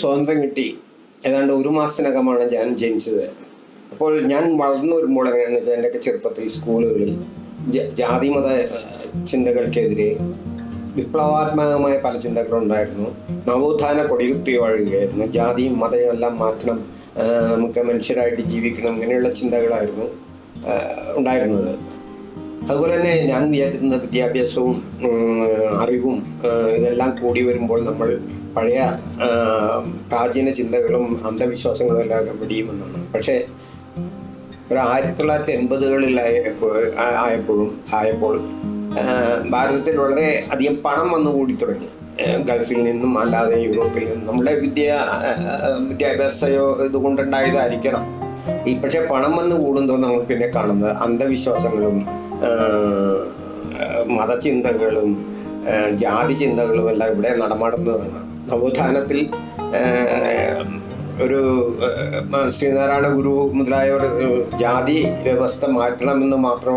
സ്വാതന്ത്ര്യം കിട്ടി. ഏതാണ്ട് ഒരു മാസത്തിനകമാണ് ഞാൻ ജനിച്ചത്. അപ്പോൾ ഞാൻ വളർന്നു വരുമ്പോൾ എങ്ങനെയാണെന്ന് വെച്ചാൽ എന്റെയൊക്കെ ചെറുപ്പത്തിൽ സ്കൂളുകളിൽ ജാതി ജാതിമത ചിന്തകൾക്കെതിരെ വിപ്ലവാത്മകമായ പല ചിന്തകളുണ്ടായിരുന്നു നവോത്ഥാന കൊടികുത്തി വഴുകയായിരുന്നു ജാതിയും മതവും എല്ലാം മാറ്റണം നമുക്ക് മനുഷ്യരായിട്ട് ജീവിക്കണം ഇങ്ങനെയുള്ള ചിന്തകളായിരുന്നു ഉണ്ടായിരുന്നത്. അതുപോലെ തന്നെ ഞാൻ വിചാരിക്കുന്ന വിദ്യാഭ്യാസവും അറിവും ഇതെല്ലാം കൂടി വരുമ്പോൾ നമ്മൾ പഴയ പ്രാചീന ചിന്തകളും അന്ധവിശ്വാസങ്ങളും എല്ലാം വെടിയുമെന്നാണ് പക്ഷേ ഒരു ആയിരത്തി തൊള്ളായിരത്തി എൺപതുകളിലായപ്പോൾ ആയപ്പോഴും ആയപ്പോൾ ഭാരതത്തിൽ വളരെ അധികം പണം വന്നു കൂടി തുടങ്ങി. ഗൾഫിൽ നിന്നും അല്ലാതെ യൂറോപ്പിൽ നിന്നും. നമ്മുടെ വിദ്യ വിദ്യാഭ്യാസയോ ഇതുകൊണ്ടുണ്ടായതായിരിക്കണം. ഈ പക്ഷെ പണം വന്ന് കൂടുന്തോ നമ്മൾ പിന്നെ കാണുന്നത് അന്ധവിശ്വാസങ്ങളും മതചിന്തകളും ജാതി ചിന്തകളും എല്ലാം ഇവിടെ നടമാടുന്നതാണ്. നവോത്ഥാനത്തിൽ ഒരു ശ്രീനാരായണ ഗുരു മുതലായവർ ജാതി വ്യവസ്ഥ മാറ്റണമെന്ന് മാത്രം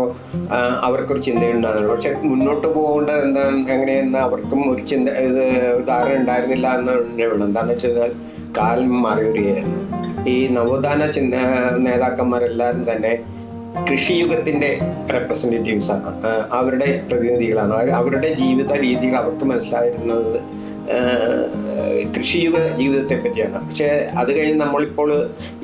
അവർക്കൊരു ചിന്തയുണ്ടായിരുന്നു. പക്ഷെ മുന്നോട്ട് പോകേണ്ടത് എന്താണ് എങ്ങനെയെന്ന് അവർക്കും ഒരു ചിന്ത ഇത് ധാരണ ഉണ്ടായിരുന്നില്ല എന്ന് വേണം എന്താണെന്ന് വെച്ച് കഴിഞ്ഞാൽ കാലം മാറി വരികയായിരുന്നു ഈ നവോത്ഥാന ചിന്ത നേതാക്കന്മാരെല്ലാവരും തന്നെ കൃഷിയുഗത്തിന്റെ റെപ്രസെന്റേറ്റീവ്സാണ് അവരുടെ പ്രതിനിധികളാണ്. അവരുടെ ജീവിത രീതികൾ അവർക്ക് മനസ്സിലായിരുന്നത് കൃഷിയുഗ ജീവിതത്തെ പറ്റിയാണ്. പക്ഷേ അത് കഴിഞ്ഞ് നമ്മളിപ്പോൾ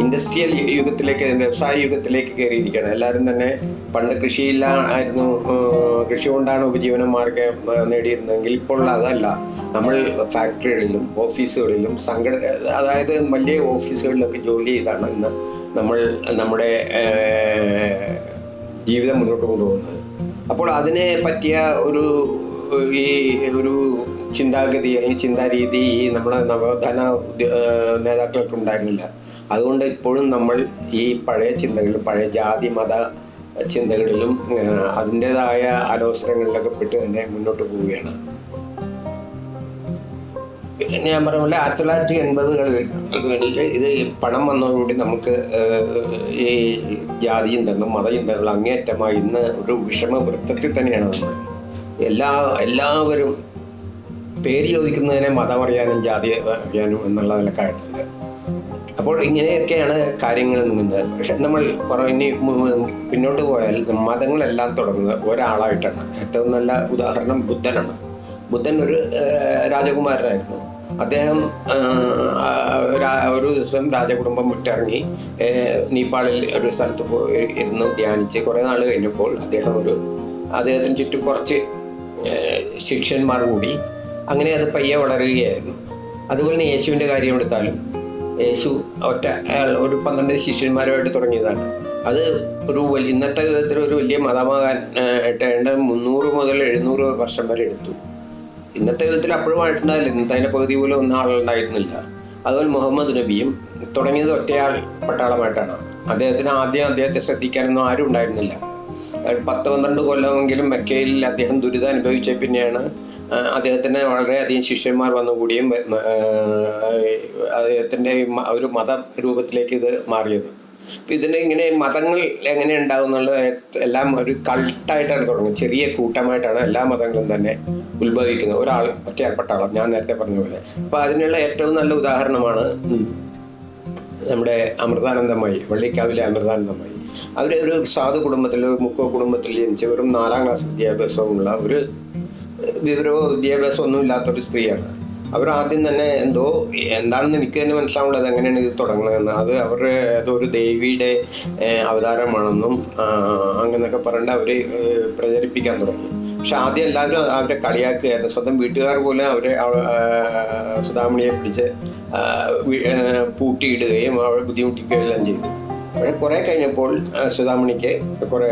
ഇൻഡസ്ട്രിയൽ യുഗത്തിലേക്ക് വ്യവസായ യുഗത്തിലേക്ക് കയറിയിരിക്കുകയാണ്. എല്ലാവരും തന്നെ പണ്ട് കൃഷിയില്ല ആയിരുന്നു ആഹ് കൃഷി കൊണ്ടാണ് ഉപജീവന മാർഗം നേടിയിരുന്നെങ്കിൽ ഇപ്പോൾ അതല്ല. നമ്മൾ ഫാക്ടറികളിലും ഓഫീസുകളിലും സംഘട അതായത് വലിയ ഓഫീസുകളിലൊക്കെ ജോലി ചെയ്താണ് ഇന്ന് നമ്മൾ നമ്മുടെ ജീവിതം മുന്നോട്ട് കൊണ്ടുപോകുന്നത്. അപ്പോൾ അതിനെ പറ്റിയ ഒരു ഈ ഒരു ചിന്താഗതി അല്ലെങ്കിൽ ചിന്താരീതി ഈ നമ്മുടെ നവോത്ഥാന നേതാക്കൾക്ക് ഉണ്ടായിരുന്നില്ല. അതുകൊണ്ട് ഇപ്പോഴും നമ്മൾ ഈ പഴയ ചിന്തകളിലും പഴയ ജാതി മത ചിന്തകളിലും അതിന്റെതായ ആലോചനകളിലൊക്കെ പെട്ട് തന്നെ മുന്നോട്ട് പോവുകയാണ്. ഞാൻ പറഞ്ഞ പോലെ ആയിരത്തി തൊള്ളായിരത്തി എൺപതുകളിൽ ഇത് പണം വന്നതോടുകൂടി നമുക്ക് ഈ ജാതി ചിന്തകളും മതചിന്തകളും അങ്ങേയറ്റമായി ഇന്ന് ഒരു വിഷമ വൃത്തത്തിൽ തന്നെയാണ് നമ്മൾ എല്ലാ എല്ലാവരും പേര് ചോദിക്കുന്നതിനെ മതം അറിയാനും ജാതി അറിയാനും എന്നുള്ള ആയിട്ടുണ്ട് അപ്പോൾ ഇങ്ങനെയൊക്കെയാണ് കാര്യങ്ങൾ നീങ്ങുന്നത് പക്ഷെ നമ്മൾ ഇനി പിന്നോട്ട് പോയാൽ മതങ്ങളെല്ലാം തുടങ്ങുന്നത് ഒരാളായിട്ടാണ്. ഏറ്റവും നല്ല ഉദാഹരണം ബുദ്ധനാണ്. ബുദ്ധൻ ഒരു രാജകുമാരനായിരുന്നു. അദ്ദേഹം ഒരു ദിവസം രാജകുടുംബം വിട്ടിറങ്ങി നേപ്പാളിൽ ഒരു സ്ഥലത്ത് പോയി ഇരുന്ന് ധ്യാനിച്ച് കുറേ നാൾ കഴിഞ്ഞപ്പോൾ അദ്ദേഹം ഒരു അദ്ദേഹത്തിന് ചുറ്റും കുറച്ച് ശിഷ്യന്മാർ കൂടി അങ്ങനെ അത് പയ്യെ വളരുകയായിരുന്നു. അതുപോലെ തന്നെ യേശുവിന്റെ കാര്യം എടുത്താലും യേശു ഒറ്റ ഒരു പന്ത്രണ്ട് ശിഷ്യന്മാരുമായിട്ട് തുടങ്ങിയതാണ്. അത് ഒരു വലിയ ഇന്നത്തെ വിധത്തിൽ ഒരു വലിയ മതമാകാൻ ഏണ്ട മുന്നൂറ് മുതൽ എഴുന്നൂറ് വർഷം വരെ എടുത്തു. ഇന്നത്തെ വിധത്തിൽ അപ്പോഴും ആയിട്ടുണ്ടായില്ല ഇന്നത്തെ അതിന്റെ പകുതി പോലും ഒന്നും ആളുണ്ടായിരുന്നില്ല. അതുപോലെ മുഹമ്മദ് നബിയും തുടങ്ങിയത് ഒറ്റയാൾ പട്ടാളമായിട്ടാണ്. അദ്ദേഹത്തിന് ആദ്യം അദ്ദേഹത്തെ ശ്രദ്ധിക്കാനൊന്നും ആരും ഉണ്ടായിരുന്നില്ല. പത്ത് പന്ത്രണ്ട് കൊല്ലമെങ്കിലും മെക്കയിൽ അദ്ദേഹം ദുരിതം അനുഭവിച്ച പിന്നെയാണ് അദ്ദേഹത്തിന് വളരെയധികം ശിഷ്യന്മാർ വന്നുകൂടിയും അദ്ദേഹത്തിന്റെ ഒരു മത രൂപത്തിലേക്ക് ഇത് മാറിയത്. ഇതിനെ ഇങ്ങനെ മതങ്ങൾ എങ്ങനെ ഉണ്ടാവും എന്നുള്ളത് എല്ലാം ഒരു കൾട്ടായിട്ടാണ് തുടങ്ങുന്നത്. ചെറിയ കൂട്ടമായിട്ടാണ് എല്ലാ മതങ്ങളും തന്നെ ഉത്ഭവിക്കുന്നത്. ഒരാൾ ഒറ്റയാൾ ആളാണ് ഞാൻ നേരത്തെ പറഞ്ഞ പോലെ. അപ്പൊ അതിനുള്ള ഏറ്റവും നല്ല ഉദാഹരണമാണ് നമ്മുടെ അമൃതാനന്ദമായി വള്ളിക്കാവിലെ അമൃതാനന്ദമായി. അവർ ഒരു സാധു കുടുംബത്തിൽ മുക്കോ കുടുംബത്തിൽ ജനിച്ച വെറും നാലാം ക്ലാസ് വിദ്യാഭ്യാസമുള്ള ഒരു വിവരമോ വിദ്യാഭ്യാസമോ ഒന്നും ഇല്ലാത്തൊരു സ്ത്രീയാണ്. അവർ ആദ്യം തന്നെ എന്തോ എന്താണെന്ന് എനിക്ക് തന്നെ മനസ്സിലാവുള്ളത് എങ്ങനെയാണ് ഇത് തുടങ്ങുന്നതെന്ന്. അത് അവരുടെ ഏതോ ഒരു ദേവിയുടെ അവതാരമാണെന്നും അങ്ങനെയൊക്കെ പറഞ്ഞിട്ട് അവർ പ്രചരിപ്പിക്കാൻ തുടങ്ങി. പക്ഷെ ആദ്യം എല്ലാവരും അവരെ കളിയാക്കുകയായിരുന്നു. സ്വന്തം വീട്ടുകാർ പോലും അവരെ സുധാമണിയെ പിടിച്ച് പൂട്ടിയിടുകയും അവരെ ബുദ്ധിമുട്ടിക്കുകയും എല്ലാം ചെയ്തു. പക്ഷേ കുറേ കഴിഞ്ഞപ്പോൾ സുധാമണിക്ക് കുറേ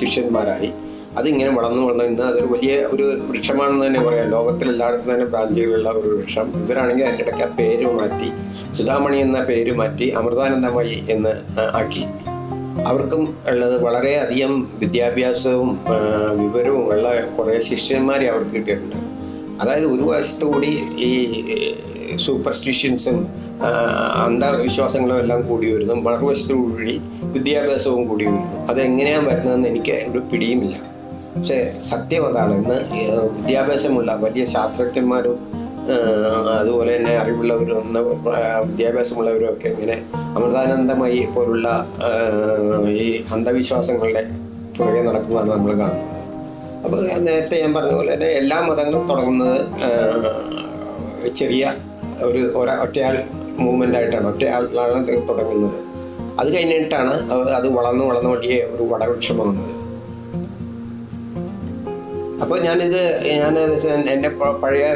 ശിഷ്യന്മാരായി. അതിങ്ങനെ വളർന്നു വളർന്ന് ഇന്ന് അതൊരു വലിയ ഒരു വൃക്ഷമാണെന്ന് തന്നെ പറയാം. ലോകത്തിലെല്ലായിടത്തും തന്നെ ബ്രാഞ്ചുകളുള്ള ഒരു വൃക്ഷം. ഇവരാണെങ്കിൽ അതിന്റെ ഇടയ്ക്ക് ആ പേര് മാറ്റി സുധാമണി എന്ന പേര് മാറ്റി അമൃതാനന്ദമയി എന്ന് ആക്കി. അവർക്കും ഉള്ളത് വളരെയധികം വിദ്യാഭ്യാസവും വിവരവും ഉള്ള കുറേ ശിഷ്യന്മാരെ അവർക്ക് കിട്ടിയിട്ടുണ്ട്. അതായത് ഒരു വശത്തുകൂടി ഈ സൂപ്പർസ്റ്റിഷ്യൻസും അന്ധവിശ്വാസങ്ങളും എല്ലാം കൂടി വരുന്നു. മറുവശത്തു കൂടി വിദ്യാഭ്യാസവും കൂടി വരുന്നു. അതെങ്ങനെയാണ് വരുന്നതെന്ന് എനിക്ക് ഒരു പിടിയുമില്ല. പക്ഷേ സത്യം അതാണ് ഇന്ന് വിദ്യാഭ്യാസമുള്ള വലിയ ശാസ്ത്രജ്ഞന്മാരും അതുപോലെ തന്നെ അറിവുള്ളവരും വിദ്യാഭ്യാസമുള്ളവരും ഒക്കെ ഇങ്ങനെ അമൃതാനന്ദമായി പോലുള്ള ഈ അന്ധവിശ്വാസങ്ങളുടെ പുറകെ നടക്കുന്നതാണ് നമ്മൾ കാണുന്നത്. അപ്പോൾ നേരത്തെ ഞാൻ പറഞ്ഞ പോലെ തന്നെ എല്ലാ മതങ്ങളും തുടങ്ങുന്നത് ചെറിയ ഒരു ഒരാ ഒറ്റയാൾ മൂവ്മെന്റ് ആയിട്ടാണ് ഒറ്റയാളാണ് തുടങ്ങുന്നത്. അത് കഴിഞ്ഞിട്ടാണ് അത് വളർന്ന് വളർന്ന് വലിയ ഒരു വടവൃക്ഷമാകുന്നത് അപ്പോൾ ഞാനിത് ഞാൻ എന്റെ പഴയ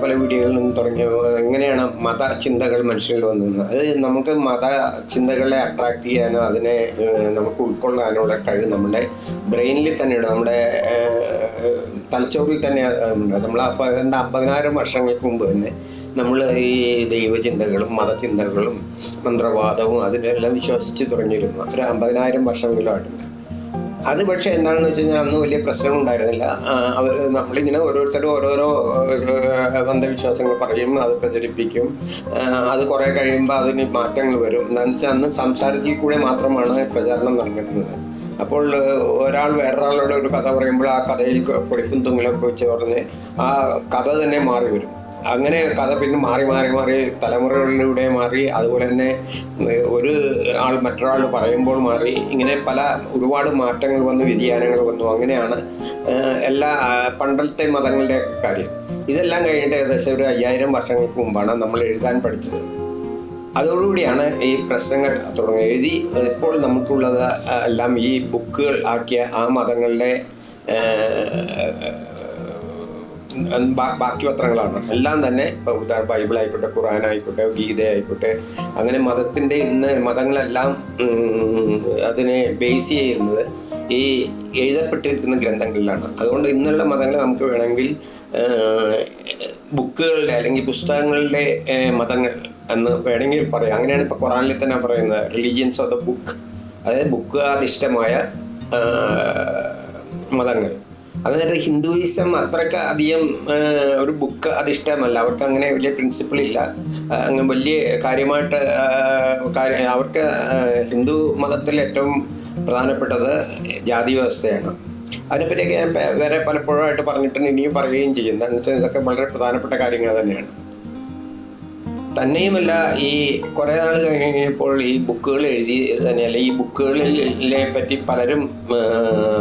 പല വീഡിയോകളിൽ നിന്ന് തുടങ്ങിയ എങ്ങനെയാണ് മത ചിന്തകൾ മനുഷ്യരിൽ വന്നത്? അത് നമുക്ക് മത ചിന്തകളെ അട്രാക്ട് ചെയ്യാനോ അതിനെ നമുക്ക് നമുക്ക് ഉൾക്കൊള്ളാനുള്ള കഴിവ് നമ്മുടെ ബ്രെയിനിൽ തന്നെയാണ് നമ്മുടെ തലച്ചോറിൽ തന്നെ നമ്മൾ അതിന്റെ അമ്പതിനായിരം വർഷങ്ങൾക്ക് മുമ്പ് തന്നെ നമ്മൾ ഈ ദൈവചിന്തകളും മതചിന്തകളും മന്ത്രവാദവും അതിനെല്ലാം വിശ്വസിച്ച് തുടങ്ങിയിരുന്നു. ഒരു അമ്പതിനായിരം വർഷമെങ്കിലുമായിട്ടുണ്ട് അത് പക്ഷേ എന്താണെന്ന് വെച്ച് കഴിഞ്ഞാൽ അന്ന് വലിയ പ്രശ്നം ഉണ്ടായിരുന്നില്ല. അവർ നമ്മളിങ്ങനെ ഓരോരുത്തരും ഓരോരോ അന്ധവിശ്വാസങ്ങൾ പറയും അത് പ്രചരിപ്പിക്കും. അത് കുറേ കഴിയുമ്പോൾ അതിന് മാറ്റങ്ങൾ വരും. എന്താണെന്ന് വെച്ചാൽ അന്ന് സംസാരത്തിൽ കൂടെ മാത്രമാണ് പ്രചാരണം നടന്നിരുന്നത്. അപ്പോൾ ഒരാൾ വേറൊരാളോട് ഒരു കഥ പറയുമ്പോൾ ആ കഥയിൽ പൊടിപ്പും തുങ്ങലൊക്കെ വെച്ച് പറഞ്ഞ് ആ കഥ തന്നെ മാറി വരും. അങ്ങനെ കഥ പിന്നെ മാറി മാറി മാറി തലമുറകളിലൂടെ മാറി അതുപോലെ തന്നെ ഒരു ആൾ മറ്റൊരാൾ പറയുമ്പോൾ മാറി ഇങ്ങനെ പല ഒരുപാട് മാറ്റങ്ങൾ വന്നു വ്യതിയാനങ്ങൾ വന്നു. അങ്ങനെയാണ് എല്ലാ പണ്ടത്തെ മതങ്ങളുടെ കാര്യം. ഇതെല്ലാം കഴിഞ്ഞിട്ട് ഏകദേശം ഒരു അയ്യായിരം വർഷങ്ങൾക്ക് മുമ്പാണ് നമ്മൾ എഴുതാൻ പഠിച്ചത്. അതോടുകൂടിയാണ് ഈ പ്രശ്നങ്ങൾ തുടങ്ങി എഴുതി ഇപ്പോൾ നമുക്കുള്ളത് എല്ലാം ഈ ബുക്കുകൾ ആക്കിയ ആ മതങ്ങളുടെ ബാക്കി പത്രങ്ങളാണ്. എല്ലാം തന്നെ ബൈബിൾ ആയിക്കോട്ടെ ഖുറാൻ ആയിക്കോട്ടെ ഗീത ആയിക്കോട്ടെ അങ്ങനെ മതത്തിന്റെ ഇന്ന് മതങ്ങളെല്ലാം അതിനെ ബേസ് ചെയ്യുന്നത് ഈ എഴുതപ്പെട്ടിരിക്കുന്ന ഗ്രന്ഥങ്ങളിലാണ്. അതുകൊണ്ട് ഇന്നുള്ള മതങ്ങൾ നമുക്ക് വേണമെങ്കിൽ ബുക്കുകളുടെ അല്ലെങ്കിൽ പുസ്തകങ്ങളുടെ മതങ്ങൾ എന്ന് വേണമെങ്കിൽ പറയാം. അങ്ങനെയാണ് ഇപ്പോൾ ഖുറാനിൽ തന്നെ പറയുന്നത് റിലീജിയൻസ് ഓഫ് ദ ബുക്ക് അതായത് ബുക്കാധിഷ്ഠമായ മതങ്ങൾ. അതായത് ഹിന്ദുയിസം അത്രയ്ക്ക് അധികം ഒരു ബുക്ക് അധിഷ്ഠമല്ല അവർക്ക് അങ്ങനെ വലിയ പ്രിൻസിപ്പിൾ ഇല്ല. അങ്ങനെ വലിയ കാര്യമായിട്ട് അവർക്ക് ഹിന്ദു മതത്തിൽ ഏറ്റവും പ്രധാനപ്പെട്ടത് ജാതി വ്യവസ്ഥയാണ്. അതിനെപ്പറ്റിയൊക്കെ ഞാൻ വേറെ പലപ്പോഴായിട്ട് പറഞ്ഞിട്ടുണ്ട് ഇനിയും പറയുകയും ചെയ്യും. എന്താണെന്ന് വെച്ചാൽ ഇതൊക്കെ വളരെ പ്രധാനപ്പെട്ട കാര്യങ്ങൾ തന്നെയാണ്. തന്നെയുമല്ല ഈ കുറേ നാൾ കഴിഞ്ഞപ്പോൾ ഈ ബുക്കുകൾ എഴുതി തന്നെ അല്ലെ ഈ ബുക്കുകളിലെ പറ്റി പലരും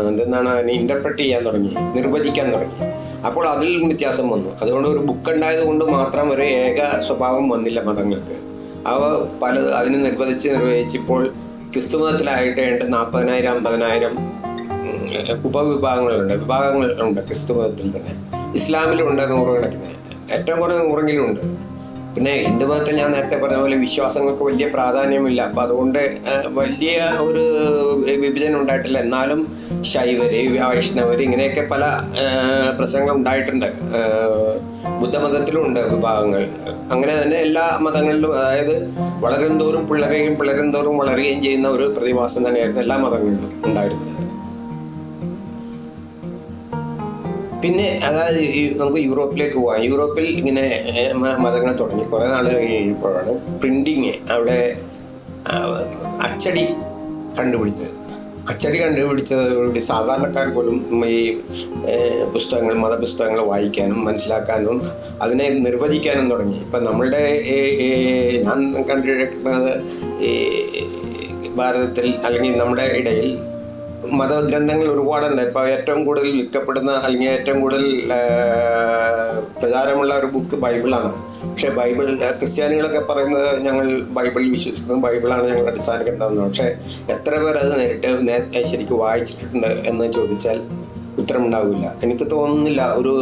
എന്തെന്നാണ് അതിനെ ഇന്റർപ്രറ്റ് ചെയ്യാൻ തുടങ്ങി നിർവചിക്കാൻ തുടങ്ങി. അപ്പോൾ അതിൽ വ്യത്യാസം വന്നു. അതുകൊണ്ട് ഒരു ബുക്ക് ഉണ്ടായത് കൊണ്ട് മാത്രം ഒരു ഏക സ്വഭാവം വന്നില്ല മതങ്ങൾക്ക്. അവ പല അതിനെ നിർവചിച്ച് നിർവഹിച്ചിപ്പോൾ ക്രിസ്തു മതത്തിലായിട്ട് ഏണ്ട് നാൽപ്പതിനായിരം അമ്പതിനായിരം ഉപവിഭാഗങ്ങളുണ്ട്. വിഭാഗങ്ങളുണ്ട് ക്രിസ്തു മതത്തിൽ തന്നെ. ഇസ്ലാമിലുണ്ട് നൂറുകണക്കിന്. ഏറ്റവും കുറഞ്ഞ നൂറെങ്കിലും ഉണ്ട്. പിന്നെ മതത്തിൽ ഞാൻ നേരത്തെ പറഞ്ഞ പോലെ വിശ്വാസങ്ങൾക്ക് വലിയ പ്രാധാന്യമില്ല. അപ്പം അതുകൊണ്ട് വലിയ ഒരു വിഭജനം ഉണ്ടായിട്ടില്ല. എന്നാലും ശൈവര് വൈഷ്ണവർ ഇങ്ങനെയൊക്കെ പല പ്രസംഗം ഉണ്ടായിട്ടുണ്ട്. ബുദ്ധമതത്തിലും ഉണ്ട് വിഭാഗങ്ങൾ. അങ്ങനെ തന്നെ എല്ലാ മതങ്ങളിലും അതായത് വളരും തോറും പിള്ളരെയും പിള്ളരും തോറും വളരുകയും ചെയ്യുന്ന ഒരു പ്രതിഭാസം തന്നെയായിരുന്നു എല്ലാ മതങ്ങളിലും ഉണ്ടായിരുന്നത്. പിന്നെ അതായത് നമുക്ക് യൂറോപ്പിലേക്ക് പോകാം യൂറോപ്പിൽ ഇങ്ങനെ മതങ്ങളെ തുടങ്ങി. കുറേ നാൾ കഴിഞ്ഞപ്പോഴാണ് പ്രിന്റിങ് അവിടെ അച്ചടി കണ്ടുപിടിച്ചത്. അച്ചടി കണ്ടുപിടിച്ചതോടുകൂടി സാധാരണക്കാർ പോലും ഈ പുസ്തകങ്ങൾ മതപുസ്തകങ്ങൾ വായിക്കാനും മനസ്സിലാക്കാനും അതിനെ നിർവചിക്കാനും തുടങ്ങി. ഇപ്പം നമ്മളുടെ ഞാൻ കണ്ടിരിക്കുന്നത് ഈ ഭാരതത്തിൽ അല്ലെങ്കിൽ നമ്മുടെ ഇടയിൽ മതഗ്രന്ഥങ്ങൾ ഒരുപാടുണ്ട്. ഇപ്പോൾ ഏറ്റവും കൂടുതൽ വിൽക്കപ്പെടുന്ന അല്ലെങ്കിൽ ഏറ്റവും കൂടുതൽ പ്രചാരമുള്ള ഒരു ബുക്ക് ബൈബിളാണ്. പക്ഷേ ബൈബിൾ ക്രിസ്ത്യാനികളൊക്കെ പറയുന്നത് ഞങ്ങൾ ബൈബിളിൽ വിശ്വസിക്കുന്നു ബൈബിളാണ് ഞങ്ങളുടെ അടിസ്ഥാന ഗ്രന്ഥം പക്ഷേ എത്ര പേർ അത് നേരിട്ട് ശരിക്കും വായിച്ചിട്ടുണ്ട് എന്ന് ചോദിച്ചാൽ ഉത്തരമുണ്ടാവില്ല. എനിക്ക് തോന്നുന്നില്ല ഒരു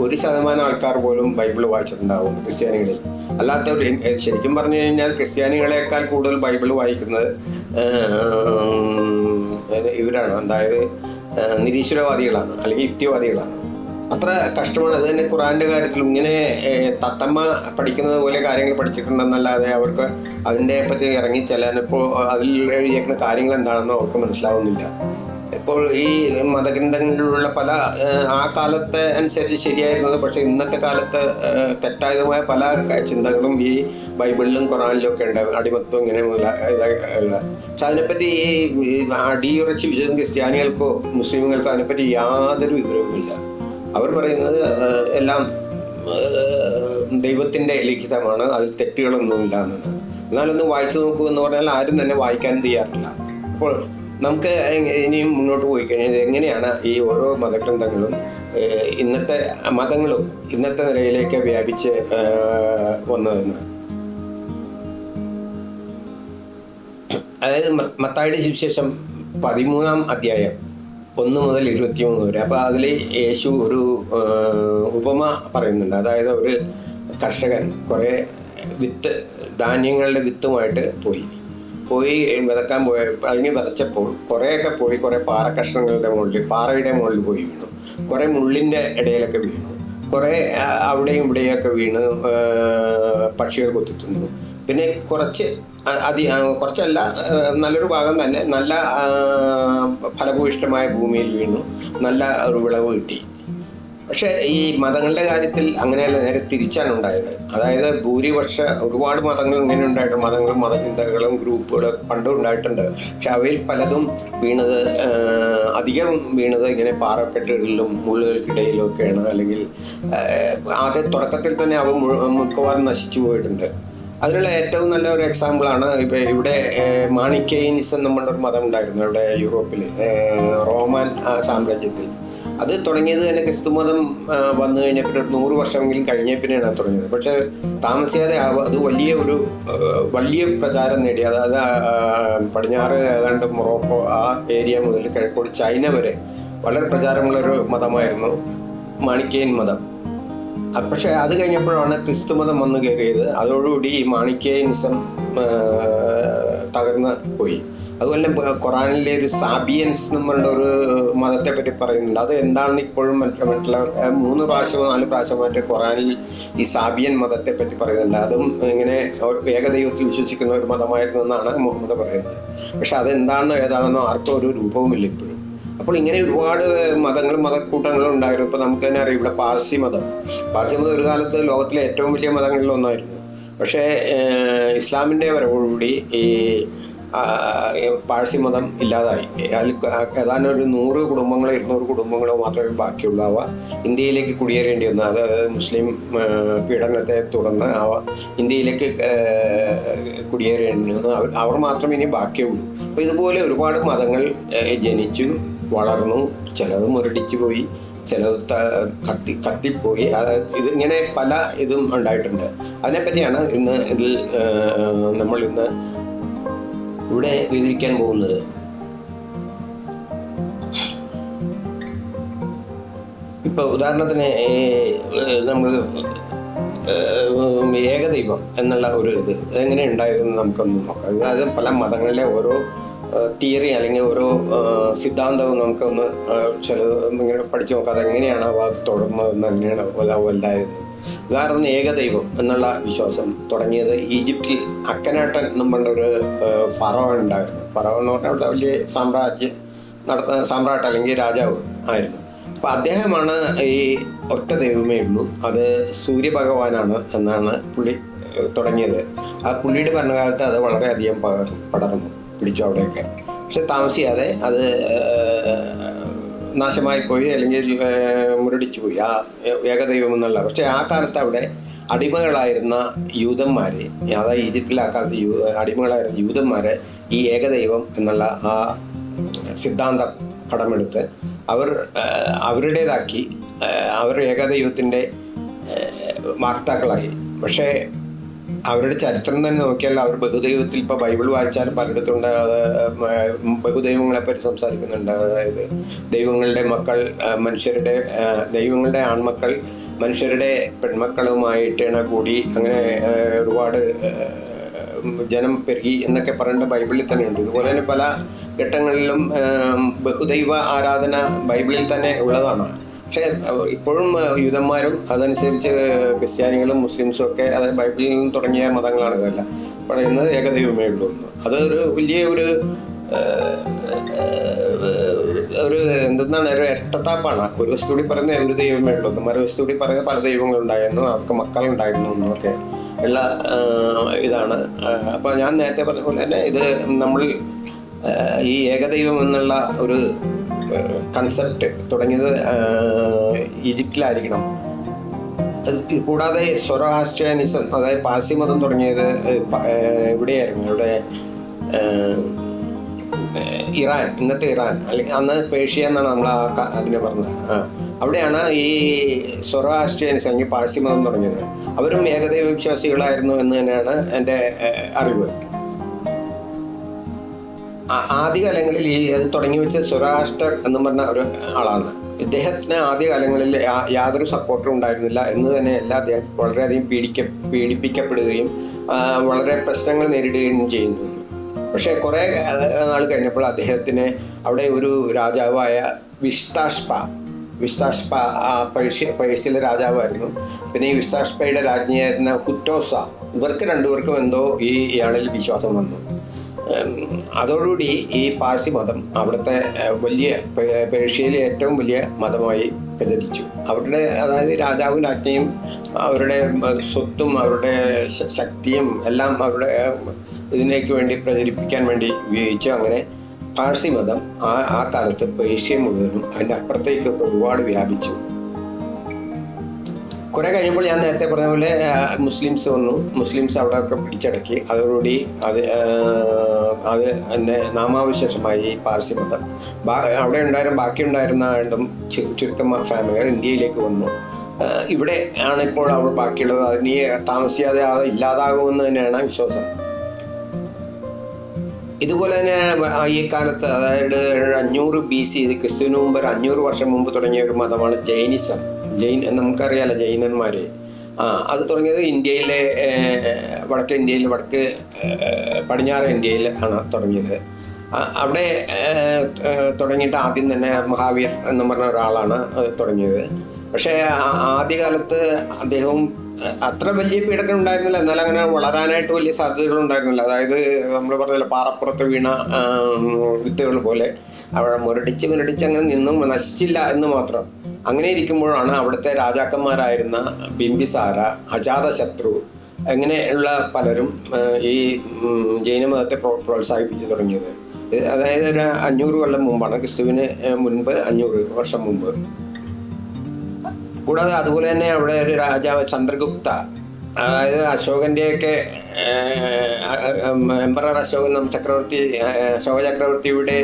ഒരു ശതമാനം ആൾക്കാർ പോലും ബൈബിൾ വായിച്ചിട്ടുണ്ടാവും ക്രിസ്ത്യാനികളിൽ. അല്ലാത്തവർ ശരിക്കും പറഞ്ഞു കഴിഞ്ഞാൽ ക്രിസ്ത്യാനികളെക്കാൾ കൂടുതൽ ബൈബിൾ വായിക്കുന്നത് ഇവരാണ്. അതായത് നിരീശ്വരവാദികളാണ് അല്ലെങ്കിൽ യുക്തിവാദികളാണ്. അത്ര കഷ്ടമാണ്. അത് തന്നെ ഖുറാന്റെ കാര്യത്തിലും ഇങ്ങനെ തത്തമ്മ പഠിക്കുന്നത് പോലെ കാര്യങ്ങൾ പഠിച്ചിട്ടുണ്ടെന്നല്ലാതെ അവർക്ക് അതിന്റെ പറ്റി ഇറങ്ങി ചെല്ലാനിപ്പോൾ അതിൽ എഴുതിയേക്കുന്ന കാര്യങ്ങൾ എന്താണെന്ന് അവർക്ക് മനസ്സിലാവുന്നില്ല. ഇപ്പോൾ ഈ മതഗ്രന്ഥങ്ങളിലുള്ള പല ആ കാലത്തെ അനുസരിച്ച് ശരിയായിരുന്നത് പക്ഷേ ഇന്നത്തെ കാലത്ത് തെറ്റായതുമായ പല ചിന്തകളും ഈ ബൈബിളിലും ഖുറാനിലും ഒക്കെ ഉണ്ട്. അടിമത്വം ഇങ്ങനെ മുതല പക്ഷെ അതിനെപ്പറ്റി ഈ അടിയുറച്ച് വിശ്വസിക്കുന്ന ക്രിസ്ത്യാനികൾക്കോ മുസ്ലിമുകൾക്കോ അതിനെപ്പറ്റി യാതൊരു വിവരവുമില്ല. അവർ പറയുന്നത് എല്ലാം ദൈവത്തിന്റെ ലിഖിതമാണ്. അതിൽ തെറ്റുകളൊന്നുമില്ല എന്നത്. എന്നാലൊന്ന് വായിച്ചു നോക്കൂ എന്ന് പറഞ്ഞാൽ ആരും തന്നെ വായിക്കാൻ തയ്യാറില്ല. അപ്പോൾ നമുക്ക് ഇനിയും മുന്നോട്ട് പോയി കഴിഞ്ഞാൽ എങ്ങനെയാണ് ഈ ഓരോ മതഗ്രന്ഥങ്ങളും ഇന്നത്തെ മതങ്ങളും ഇന്നത്തെ നിലയിലേക്ക് വ്യാപിച്ച് വന്നതെന്ന്? അതായത് മത്തായുടെ സുവിശേഷം പതിമൂന്നാം അധ്യായം ഒന്ന് മുതൽ ഇരുപത്തിമൂന്ന് വരെ. അപ്പോൾ അതിൽ യേശു ഒരു ഉപമ പറയുന്നുണ്ട്. അതായത് ഒരു കർഷകൻ കുറേ വിത്ത് ധാന്യങ്ങളുടെ വിത്തുമായിട്ട് പോയി. പോയി വിതക്കാൻ പോയ അല്ലെങ്കിൽ വിതച്ചപ്പോൾ കുറേയൊക്കെ പോയി കുറേ പാറ കഷ്ണങ്ങളുടെ മുകളിൽ പാറയുടെ മുകളിൽ പോയി വീണു. കുറേ മുള്ളിന്റെ ഇടയിലൊക്കെ വീണു. കുറേ അവിടെയും ഇവിടെയൊക്കെ വീണ് പക്ഷികൾ കൊത്തിത്തുന്നു പിന്നെ കുറച്ച് അതി കുറച്ചല്ല നല്ലൊരു ഭാഗം തന്നെ. നല്ല ഫലഭൂയിഷ്ടമായ ഭൂമിയിൽ വീണു. നല്ല ഒരു വിളവ് കിട്ടി. പക്ഷേ ഈ മതങ്ങളുടെ കാര്യത്തിൽ അങ്ങനെയല്ല നേരെ തിരിച്ചാണ് ഉണ്ടായത്. അതായത് ഭൂരിപക്ഷ ഒരുപാട് മതങ്ങൾ ഇങ്ങനെ ഉണ്ടായിട്ടുണ്ട്. മതങ്ങളും മതചിന്തകളും ഗ്രൂപ്പുകളും പണ്ടും ഉണ്ടായിട്ടുണ്ട്. പക്ഷെ അവയിൽ പലതും വീണത് അധികം വീണത് ഇങ്ങനെ പാറക്കെട്ടുകളിലും മുള്ളുകൾക്കിടയിലും ഒക്കെയാണ് അല്ലെങ്കിൽ ആദ്യ തുടക്കത്തിൽ തന്നെ അവ മിക്കവാറും നശിച്ചു പോയിട്ടുണ്ട്. അതിനുള്ള ഏറ്റവും നല്ല ഒരു എക്സാമ്പിളാണ് ഇപ്പൊ ഇവിടെ മാണിക്കൈനിസം എന്ന് ഒരു മതം ഉണ്ടായിരുന്നു ഇവിടെ യൂറോപ്പിൽ റോമൻ സാമ്രാജ്യത്തിൽ. അത് തുടങ്ങിയത് തന്നെ ക്രിസ്തു മതം വന്നു കഴിഞ്ഞപ്പോൾ ഒരു നൂറ് വർഷമെങ്കിലും കഴിഞ്ഞ പിന്നെയാണ് തുടങ്ങിയത്. പക്ഷേ താമസിയാതെ അത് വലിയ ഒരു വലിയ പ്രചാരം നേടി. അതായത് പടിഞ്ഞാറ് ഏതാണ്ട് മൊറോക്കോ ആ ഏരിയ മുതൽ കിഴക്കോട് ചൈന വരെ വളരെ പ്രചാരമുള്ള ഒരു മതമായിരുന്നു മാണിക്കേൻ മതം. പക്ഷേ അത് കഴിഞ്ഞപ്പോഴാണ് ക്രിസ്തു മതം വന്നു കയറിയത്. അതോടുകൂടി ഈ മാണിക്യനിസം തകർന്ന് പോയി. അതുപോലെ ഖുറാനിലെ ഒരു സാബിയൻസ് നമ്മളുടെ ഒരു മതത്തെ പറ്റി പറയുന്നുണ്ട്. അത് എന്താണെന്ന് ഇപ്പോഴും മറ്റുള്ള മൂന്ന് പ്രാവശ്യമോ നാല് പ്രാവശ്യമായിട്ട് ഖുറാനിൽ ഈ സാബിയൻ മതത്തെ പറ്റി പറയുന്നുണ്ട്. അതും ഇങ്ങനെ ഏകദൈവത്തിൽ വിശ്വസിക്കുന്ന ഒരു മതമായിരുന്നു എന്നാണ് മുഹമ്മദ് പറയുന്നത്. പക്ഷെ അതെന്താണെന്നോ ഏതാണെന്നോ ആർക്കും ഒരു രൂപവുമില്ല ഇപ്പോഴും. അപ്പോൾ ഇങ്ങനെ ഒരുപാട് മതങ്ങളും മതക്കൂട്ടങ്ങളും ഉണ്ടായിരുന്നു. ഇപ്പോൾ നമുക്ക് തന്നെ അറിയാം ഇവിടെ പാർസി മതം. പാർസി മതം ഒരു കാലത്ത് ലോകത്തിലെ ഏറ്റവും വലിയ മതങ്ങളിൽ ഒന്നായിരുന്നു. പക്ഷേ ഇസ്ലാമിന്റെ വരവോടുകൂടി ഈ പാഴ്സി മതം ഇല്ലാതായി. അതിൽ ഏതാണ്ട് ഒരു നൂറ് കുടുംബങ്ങളോ ഇരുന്നൂറ് കുടുംബങ്ങളോ മാത്രമേ ബാക്കിയുള്ളൂ അവ ഇന്ത്യയിലേക്ക് കുടിയേറേണ്ടി വന്നു. അത് മുസ്ലിം പീഡനത്തെ തുടർന്ന് അവ ഇന്ത്യയിലേക്ക് കുടിയേറേണ്ടി വന്നു. അവർ മാത്രമേ ഇനി ബാക്കിയുള്ളൂ. അപ്പോൾ ഇതുപോലെ ഒരുപാട് മതങ്ങൾ ജനിച്ചു. വളർന്നു. ചിലത് മുരടിച്ചു പോയി ചിലത് കത്തി കത്തിപ്പോയി. ഇത് ഇങ്ങനെ പല ഇതും ഉണ്ടായിട്ടുണ്ട്. അതിനെപ്പറ്റിയാണ് ഇന്ന് ഇതിൽ നമ്മൾ ഇന്ന് ഇവിടെ വിവരിക്കാൻ പോകുന്നത്. ഇപ്പൊ ഉദാഹരണത്തിന് നമ്മൾ ഏകദൈവം എന്നുള്ള ഒരു ഇത് എങ്ങനെ ഉണ്ടായതെന്ന് നമുക്കൊന്ന് നോക്കാം. അതായത് പല മതങ്ങളിലെ ഓരോ തിയറി അല്ലെങ്കിൽ ഓരോ സിദ്ധാന്തവും നമുക്കൊന്ന് ചില ഇങ്ങനെ പഠിച്ചു നോക്കാം. അതെങ്ങനെയാണ് ആ ഭാഗത്ത് തുടങ്ങുന്നതെന്ന് എങ്ങനെയാണ് വലുതായത് ഉദാഹരണത്തിന് ഏകദൈവം എന്നുള്ള വിശ്വാസം തുടങ്ങിയത് ഈജിപ്തിൽ അക്കനാട്ടൻ നമ്മളുടെ ഒരു ഫറോ ഉണ്ടായിരുന്നു. ഫറോ എന്ന് പറഞ്ഞാൽ അവിടെ വലിയ സാമ്രാജ്യം നടത്തുന്ന സാമ്രാട്ട് അല്ലെങ്കിൽ രാജാവ് ആയിരുന്നു. അപ്പം അദ്ദേഹമാണ് ഈ ഒറ്റ ദൈവമേ ഉള്ളൂ. അത് സൂര്യഭഗവാനാണ് എന്നാണ് പുള്ളി തുടങ്ങിയത്. ആ പുള്ളിയുടെ ഭരണകാലത്ത് അത് വളരെയധികം പകർ പടർന്നു. പിടിച്ചു അവിടെയൊക്കെ. പക്ഷെ താമസിയാതെ അത് നാശമായി പോയി അല്ലെങ്കിൽ മുരടിച്ചു പോയി. ആ ഏകദൈവം എന്നുള്ള പക്ഷെ ആ കാലത്ത് അവിടെ അടിമകളായിരുന്ന യൂതന്മാരെ അതായത് ഈജിപ്തിലെ ആ കാലത്ത് യൂ അടിമകളായിരുന്ന യൂതന്മാരെ ഈ ഏകദൈവം എന്നുള്ള ആ സിദ്ധാന്തം കടമെടുത്ത് അവർ അവരുടേതാക്കി അവർ ഏകദൈവത്തിന്റെ വാക്താക്കളായി. പക്ഷേ അവരുടെ ചരിത്രം തന്നെ നോക്കിയാൽ അവർ ബഹുദൈവത്തിൽ ഇപ്പോൾ ബൈബിൾ വായിച്ചാൽ പലയിടത്തുണ്ട്. ബഹുദൈവങ്ങളെ പറ്റി സംസാരിക്കുന്നുണ്ട്. അതായത് ദൈവങ്ങളുടെ മക്കൾ മനുഷ്യരുടെ ദൈവങ്ങളുടെ ആൺമക്കൾ മനുഷ്യരുടെ പെൺമക്കളുമായിട്ടാണ് കൂടി അങ്ങനെ ഒരുപാട് ജനം പെരുകി എന്നൊക്കെ പറയേണ്ട ബൈബിളിൽ തന്നെയുണ്ട്. ഇതുപോലെ തന്നെ പല ഘട്ടങ്ങളിലും ബഹുദൈവ ആരാധന ബൈബിളിൽ തന്നെ ഉള്ളതാണ്. പക്ഷേ ഇപ്പോഴും യൂതന്മാരും അതനുസരിച്ച് ക്രിസ്ത്യാനികളും മുസ്ലിംസും ഒക്കെ അത് ബൈബിളിൽ നിന്ന് തുടങ്ങിയ മതങ്ങളാണ് ഇതെല്ലാം. പറയുന്നത് ഏകദൈവമേ ഉള്ളൂ. അതൊരു വലിയ ഒരു ഒരു എന്തെന്നാണ് ഒരു ഇരട്ടത്താപ്പാണ് ഒരു വസ്തു കൂടി പറയുന്നത് ഒരു ദൈവമേ ഉള്ളൂ. എന്ന് മറുവസ്തുകൂടി പറയുന്നത് പല ദൈവങ്ങളുണ്ടായിരുന്നു. അവർക്ക് മക്കളുണ്ടായിരുന്നു എന്നൊക്കെ ഉള്ള ഇതാണ്. അപ്പോൾ ഞാൻ നേരത്തെ പറഞ്ഞ പോലെ തന്നെ ഇത് നമ്മൾ ഈ ഏകദൈവം എന്നുള്ള ഒരു കൺസെപ്റ്റ് തുടങ്ങിയത് ഈജിപ്തിലായിരിക്കണം. കൂടാതെ സൊറോഹാസ്ട്രിയാനിസം അതായത് പാഴ്സി മതം തുടങ്ങിയത് എവിടെയായിരുന്നു? ഇവിടെ ഇറാൻ ഇന്നത്തെ ഇറാൻ അല്ലെങ്കിൽ അന്ന് പേർഷ്യ എന്നാണ് നമ്മൾ ആ അതിനെ പറഞ്ഞത്. ആ അവിടെയാണ് ഈ സൊറോഹാസ്ട്രിയാനിസം അല്ലെങ്കിൽ പാഴ്സി മതം തുടങ്ങിയത്. അവരും ഏകദൈവ വിശ്വാസികളായിരുന്നു എന്ന് തന്നെയാണ് എന്റെ അറിവ്. ആദ്യകാലങ്ങളിൽ ഈ തുടങ്ങി വെച്ച സുരാഷ്ട്ര എന്ന് പറഞ്ഞ ഒരു ആളാണ്. ഇദ്ദേഹത്തിന് ആദ്യകാലങ്ങളിൽ യാതൊരു സപ്പോർട്ടും ഉണ്ടായിരുന്നില്ല. എന്ന് തന്നെയല്ല അദ്ദേഹം വളരെയധികം പീഡിക്ക പീഡിപ്പിക്കപ്പെടുകയും വളരെ പ്രശ്നങ്ങൾ നേരിടുകയും ചെയ്യുന്നു. പക്ഷേ കുറേ നാൾ കഴിഞ്ഞപ്പോൾ അദ്ദേഹത്തിന് അവിടെ ഒരു രാജാവായ വിസ്താഷ്പ ആ പേർഷ്യ പേർഷ്യയിലെ രാജാവായിരുന്നു. പിന്നെ ഈ വിസ്താഷ്പയുടെ രാജ്ഞിയായിരുന്ന കുറ്റോസ ഇവർക്ക് രണ്ടുപേർക്കും എന്തോ ഈ ഇയാളിൽ വിശ്വാസം വന്നു. അതോടുകൂടി ഈ പാഴ്സി മതം അവിടുത്തെ വലിയ പേർഷ്യയിലെ ഏറ്റവും വലിയ മതമായി പ്രചരിച്ചു. അവരുടെ അതായത് രാജാവും രാജ്ഞിയും അവരുടെ സ്വത്തും അവരുടെ ശക്തിയും എല്ലാം അവരുടെ ഇതിനേക്ക് വേണ്ടി പ്രചരിപ്പിക്കാൻ വേണ്ടി ഉപയോഗിച്ചു അങ്ങനെ പാഴ്സി മതം ആ ആ കാലത്ത് പേർഷ്യ മുഴുവനും അതിന്റെ അപ്പുറത്തേക്കൊക്കെ ഒരുപാട് വ്യാപിച്ചു. കുറെ കഴിയുമ്പോൾ ഞാൻ നേരത്തെ പറഞ്ഞ പോലെ മുസ്ലിംസ് വന്നു. മുസ്ലിംസ് അവിടെ ഒക്കെ പിടിച്ചടക്കി. അതോടുകൂടി അത് അത് എന്നെ നാമാവിശേഷമായി പാർസി മതം. അവിടെ ഉണ്ടായിരുന്ന ബാക്കി ഉണ്ടായിരുന്ന രണ്ടും ചു- ചുരുക്കം ഫാമിലികൾ ഇന്ത്യയിലേക്ക് വന്നു. ഇവിടെ ആണ് ഇപ്പോൾ അവർ ബാക്കിയുള്ളത്. അതിന് താമസിയാതെ അത് ഇല്ലാതാകുമെന്ന് തന്നെയാണ് വിശ്വാസം. ഇതുപോലെ തന്നെയാണ് ആ ഈ കാലത്ത് അതായത് അഞ്ഞൂറ് ബി സി ക്രിസ്തുവിന് മുമ്പ് ഒരു അഞ്ഞൂറ് വർഷം മുമ്പ് തുടങ്ങിയ ഒരു മതമാണ് ജൈനിസം. ജൈൻ നമുക്കറിയാലോ ജൈനന്മാർ ആ അത് തുടങ്ങിയത് ഇന്ത്യയിലെ വടക്ക് ഇന്ത്യയിൽ വടക്ക് പടിഞ്ഞാറ് ഇന്ത്യയിൽ ആണ് തുടങ്ങിയത്. അവിടെ തുടങ്ങിയിട്ട് ആദ്യം തന്നെ മഹാവീർ എന്ന് പറഞ്ഞ ഒരാളാണ് തുടങ്ങിയത്. പക്ഷേ ആദ്യകാലത്ത് അദ്ദേഹവും അത്ര വലിയ പീഡനം ഉണ്ടായിരുന്നില്ല. എന്നാൽ അങ്ങനെ വളരാനായിട്ട് വലിയ സാധ്യതകൾ ഉണ്ടായിരുന്നില്ല അതായത് നമ്മൾ പറഞ്ഞില്ല പാറപ്പുറത്ത് വീണ വിത്തുകൾ പോലെ. അവിടെ മുരടിച്ച് മുരടിച്ച് അങ്ങനെ നിന്നും നശിച്ചില്ല എന്ന് മാത്രം. അങ്ങനെ ഇരിക്കുമ്പോഴാണ് അവിടുത്തെ രാജാക്കന്മാരായിരുന്ന ബിംബിസാര അജാതശത്രു അങ്ങനെയുള്ള പലരും ഈ ജൈനമതത്തെ പ്രോ- പ്രോത്സാഹിപ്പിച്ചു തുടങ്ങിയത്. അതായത് ഒരു അഞ്ഞൂറ് കൊല്ലം മുമ്പാണ് ക്രിസ്തുവിന് മുൻപ് അഞ്ഞൂറ് വർഷം മുമ്പ്. കൂടാതെ അതുപോലെ തന്നെ അവിടെ ഒരു രാജാവ് ചന്ദ്രഗുപ്ത അതായത് അശോകന്റെയൊക്കെ എംപറർ അശോകൻ ചക്രവർത്തി അശോക ചക്രവർത്തിയുടെ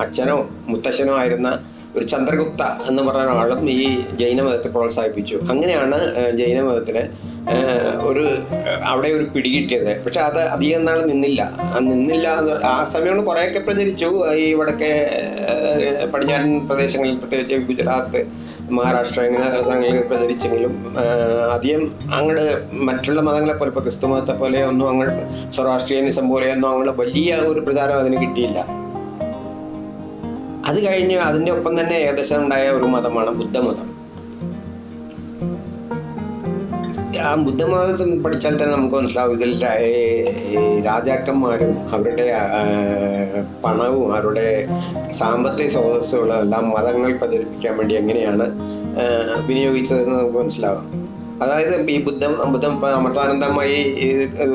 അച്ഛനോ മുത്തശ്ശനോ ആയിരുന്ന ഒരു ചന്ദ്രഗുപ്ത എന്ന് പറഞ്ഞ ആളും ഈ ജൈനമതത്തെ പ്രോത്സാഹിപ്പിച്ചു. അങ്ങനെയാണ് ജൈനമതത്തിലെ ഒരു അവിടെ ഒരു പിടികിട്ടിയത് പക്ഷെ അത് അധികം നാൾ നിന്നില്ല. നിന്നില്ല ആ സമയമാണ് കുറേയൊക്കെ പ്രചരിച്ചു. ഈ വടക്കേ പടിഞ്ഞാറൻ പ്രദേശങ്ങളിൽ പ്രത്യേകിച്ച് ഗുജറാത്ത് മഹാരാഷ്ട്ര ഇങ്ങനെ സ്ഥലങ്ങളിൽ പ്രചരിച്ചെങ്കിലും ആദ്യം അങ്ങോട്ട് മറ്റുള്ള മതങ്ങളെ പോലെ ഇപ്പോൾ ക്രിസ്തു മതത്തെ പോലെ ഒന്നും അങ്ങോട്ട് സ്വരാഷ്ട്രീയനിസം പോലെയൊന്നും അങ്ങോട്ട് വലിയ ഒരു പ്രചാരം അതിന് കിട്ടിയില്ല. അത് കഴിഞ്ഞ് അതിന്റെ ഒപ്പം തന്നെ ഏകദേശം ഉണ്ടായ ഒരു മതമാണ് ബുദ്ധമതം. ആ ബുദ്ധമതത്തിൽ പഠിച്ചാൽ തന്നെ നമുക്ക് മനസ്സിലാവും. ഇതിൽ രാജാക്കന്മാരും അവരുടെ പണവും അവരുടെ സാമ്പത്തിക സ്രോതസ്സുകളും എല്ലാം മതങ്ങൾ പ്രചരിപ്പിക്കാൻ വേണ്ടി എങ്ങനെയാണ് വിനിയോഗിച്ചതെന്ന് നമുക്ക് മനസ്സിലാവും. അതായത് ഈ ബുദ്ധം ബുദ്ധം അമൃതാനന്ദമായി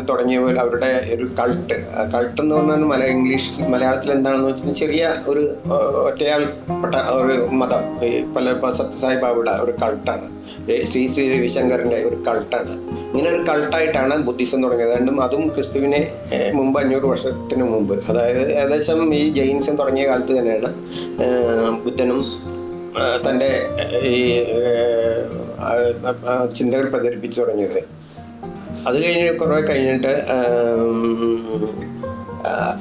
തുടങ്ങിയ പോലെ അവരുടെ ഒരു കൾട്ട് കൾട്ട് എന്ന് പറഞ്ഞാൽ മല ഇംഗ്ലീഷ് മലയാളത്തിൽ എന്താണെന്ന് വെച്ചാൽ ചെറിയ ഒരു ഒറ്റയാൾപ്പെട്ട ഒരു മതം. ഈ പല സത്യസായി ബാബയുടെ ഒരു കൾട്ടാണ് ശ്രീ ശ്രീ രവിശങ്കറിന്റെ ഒരു കൾട്ടാണ് ഇങ്ങനെ ഒരു കൾട്ടായിട്ടാണ് ബുദ്ധിസം തുടങ്ങിയത്. രണ്ടും അതും ക്രിസ്തുവിനെ മുമ്പ് അഞ്ഞൂറ് വർഷത്തിന് മുമ്പ്. അതായത് ഏകദേശം ഈ ജൈനിസം തുടങ്ങിയ കാലത്ത് തന്നെയാണ് ബുദ്ധനും തന്റെ ഈ ചിന്തകൾ പ്രചരിപ്പിച്ചു തുടങ്ങിയത്. അത് കഴിഞ്ഞ് കുറേ കഴിഞ്ഞിട്ട്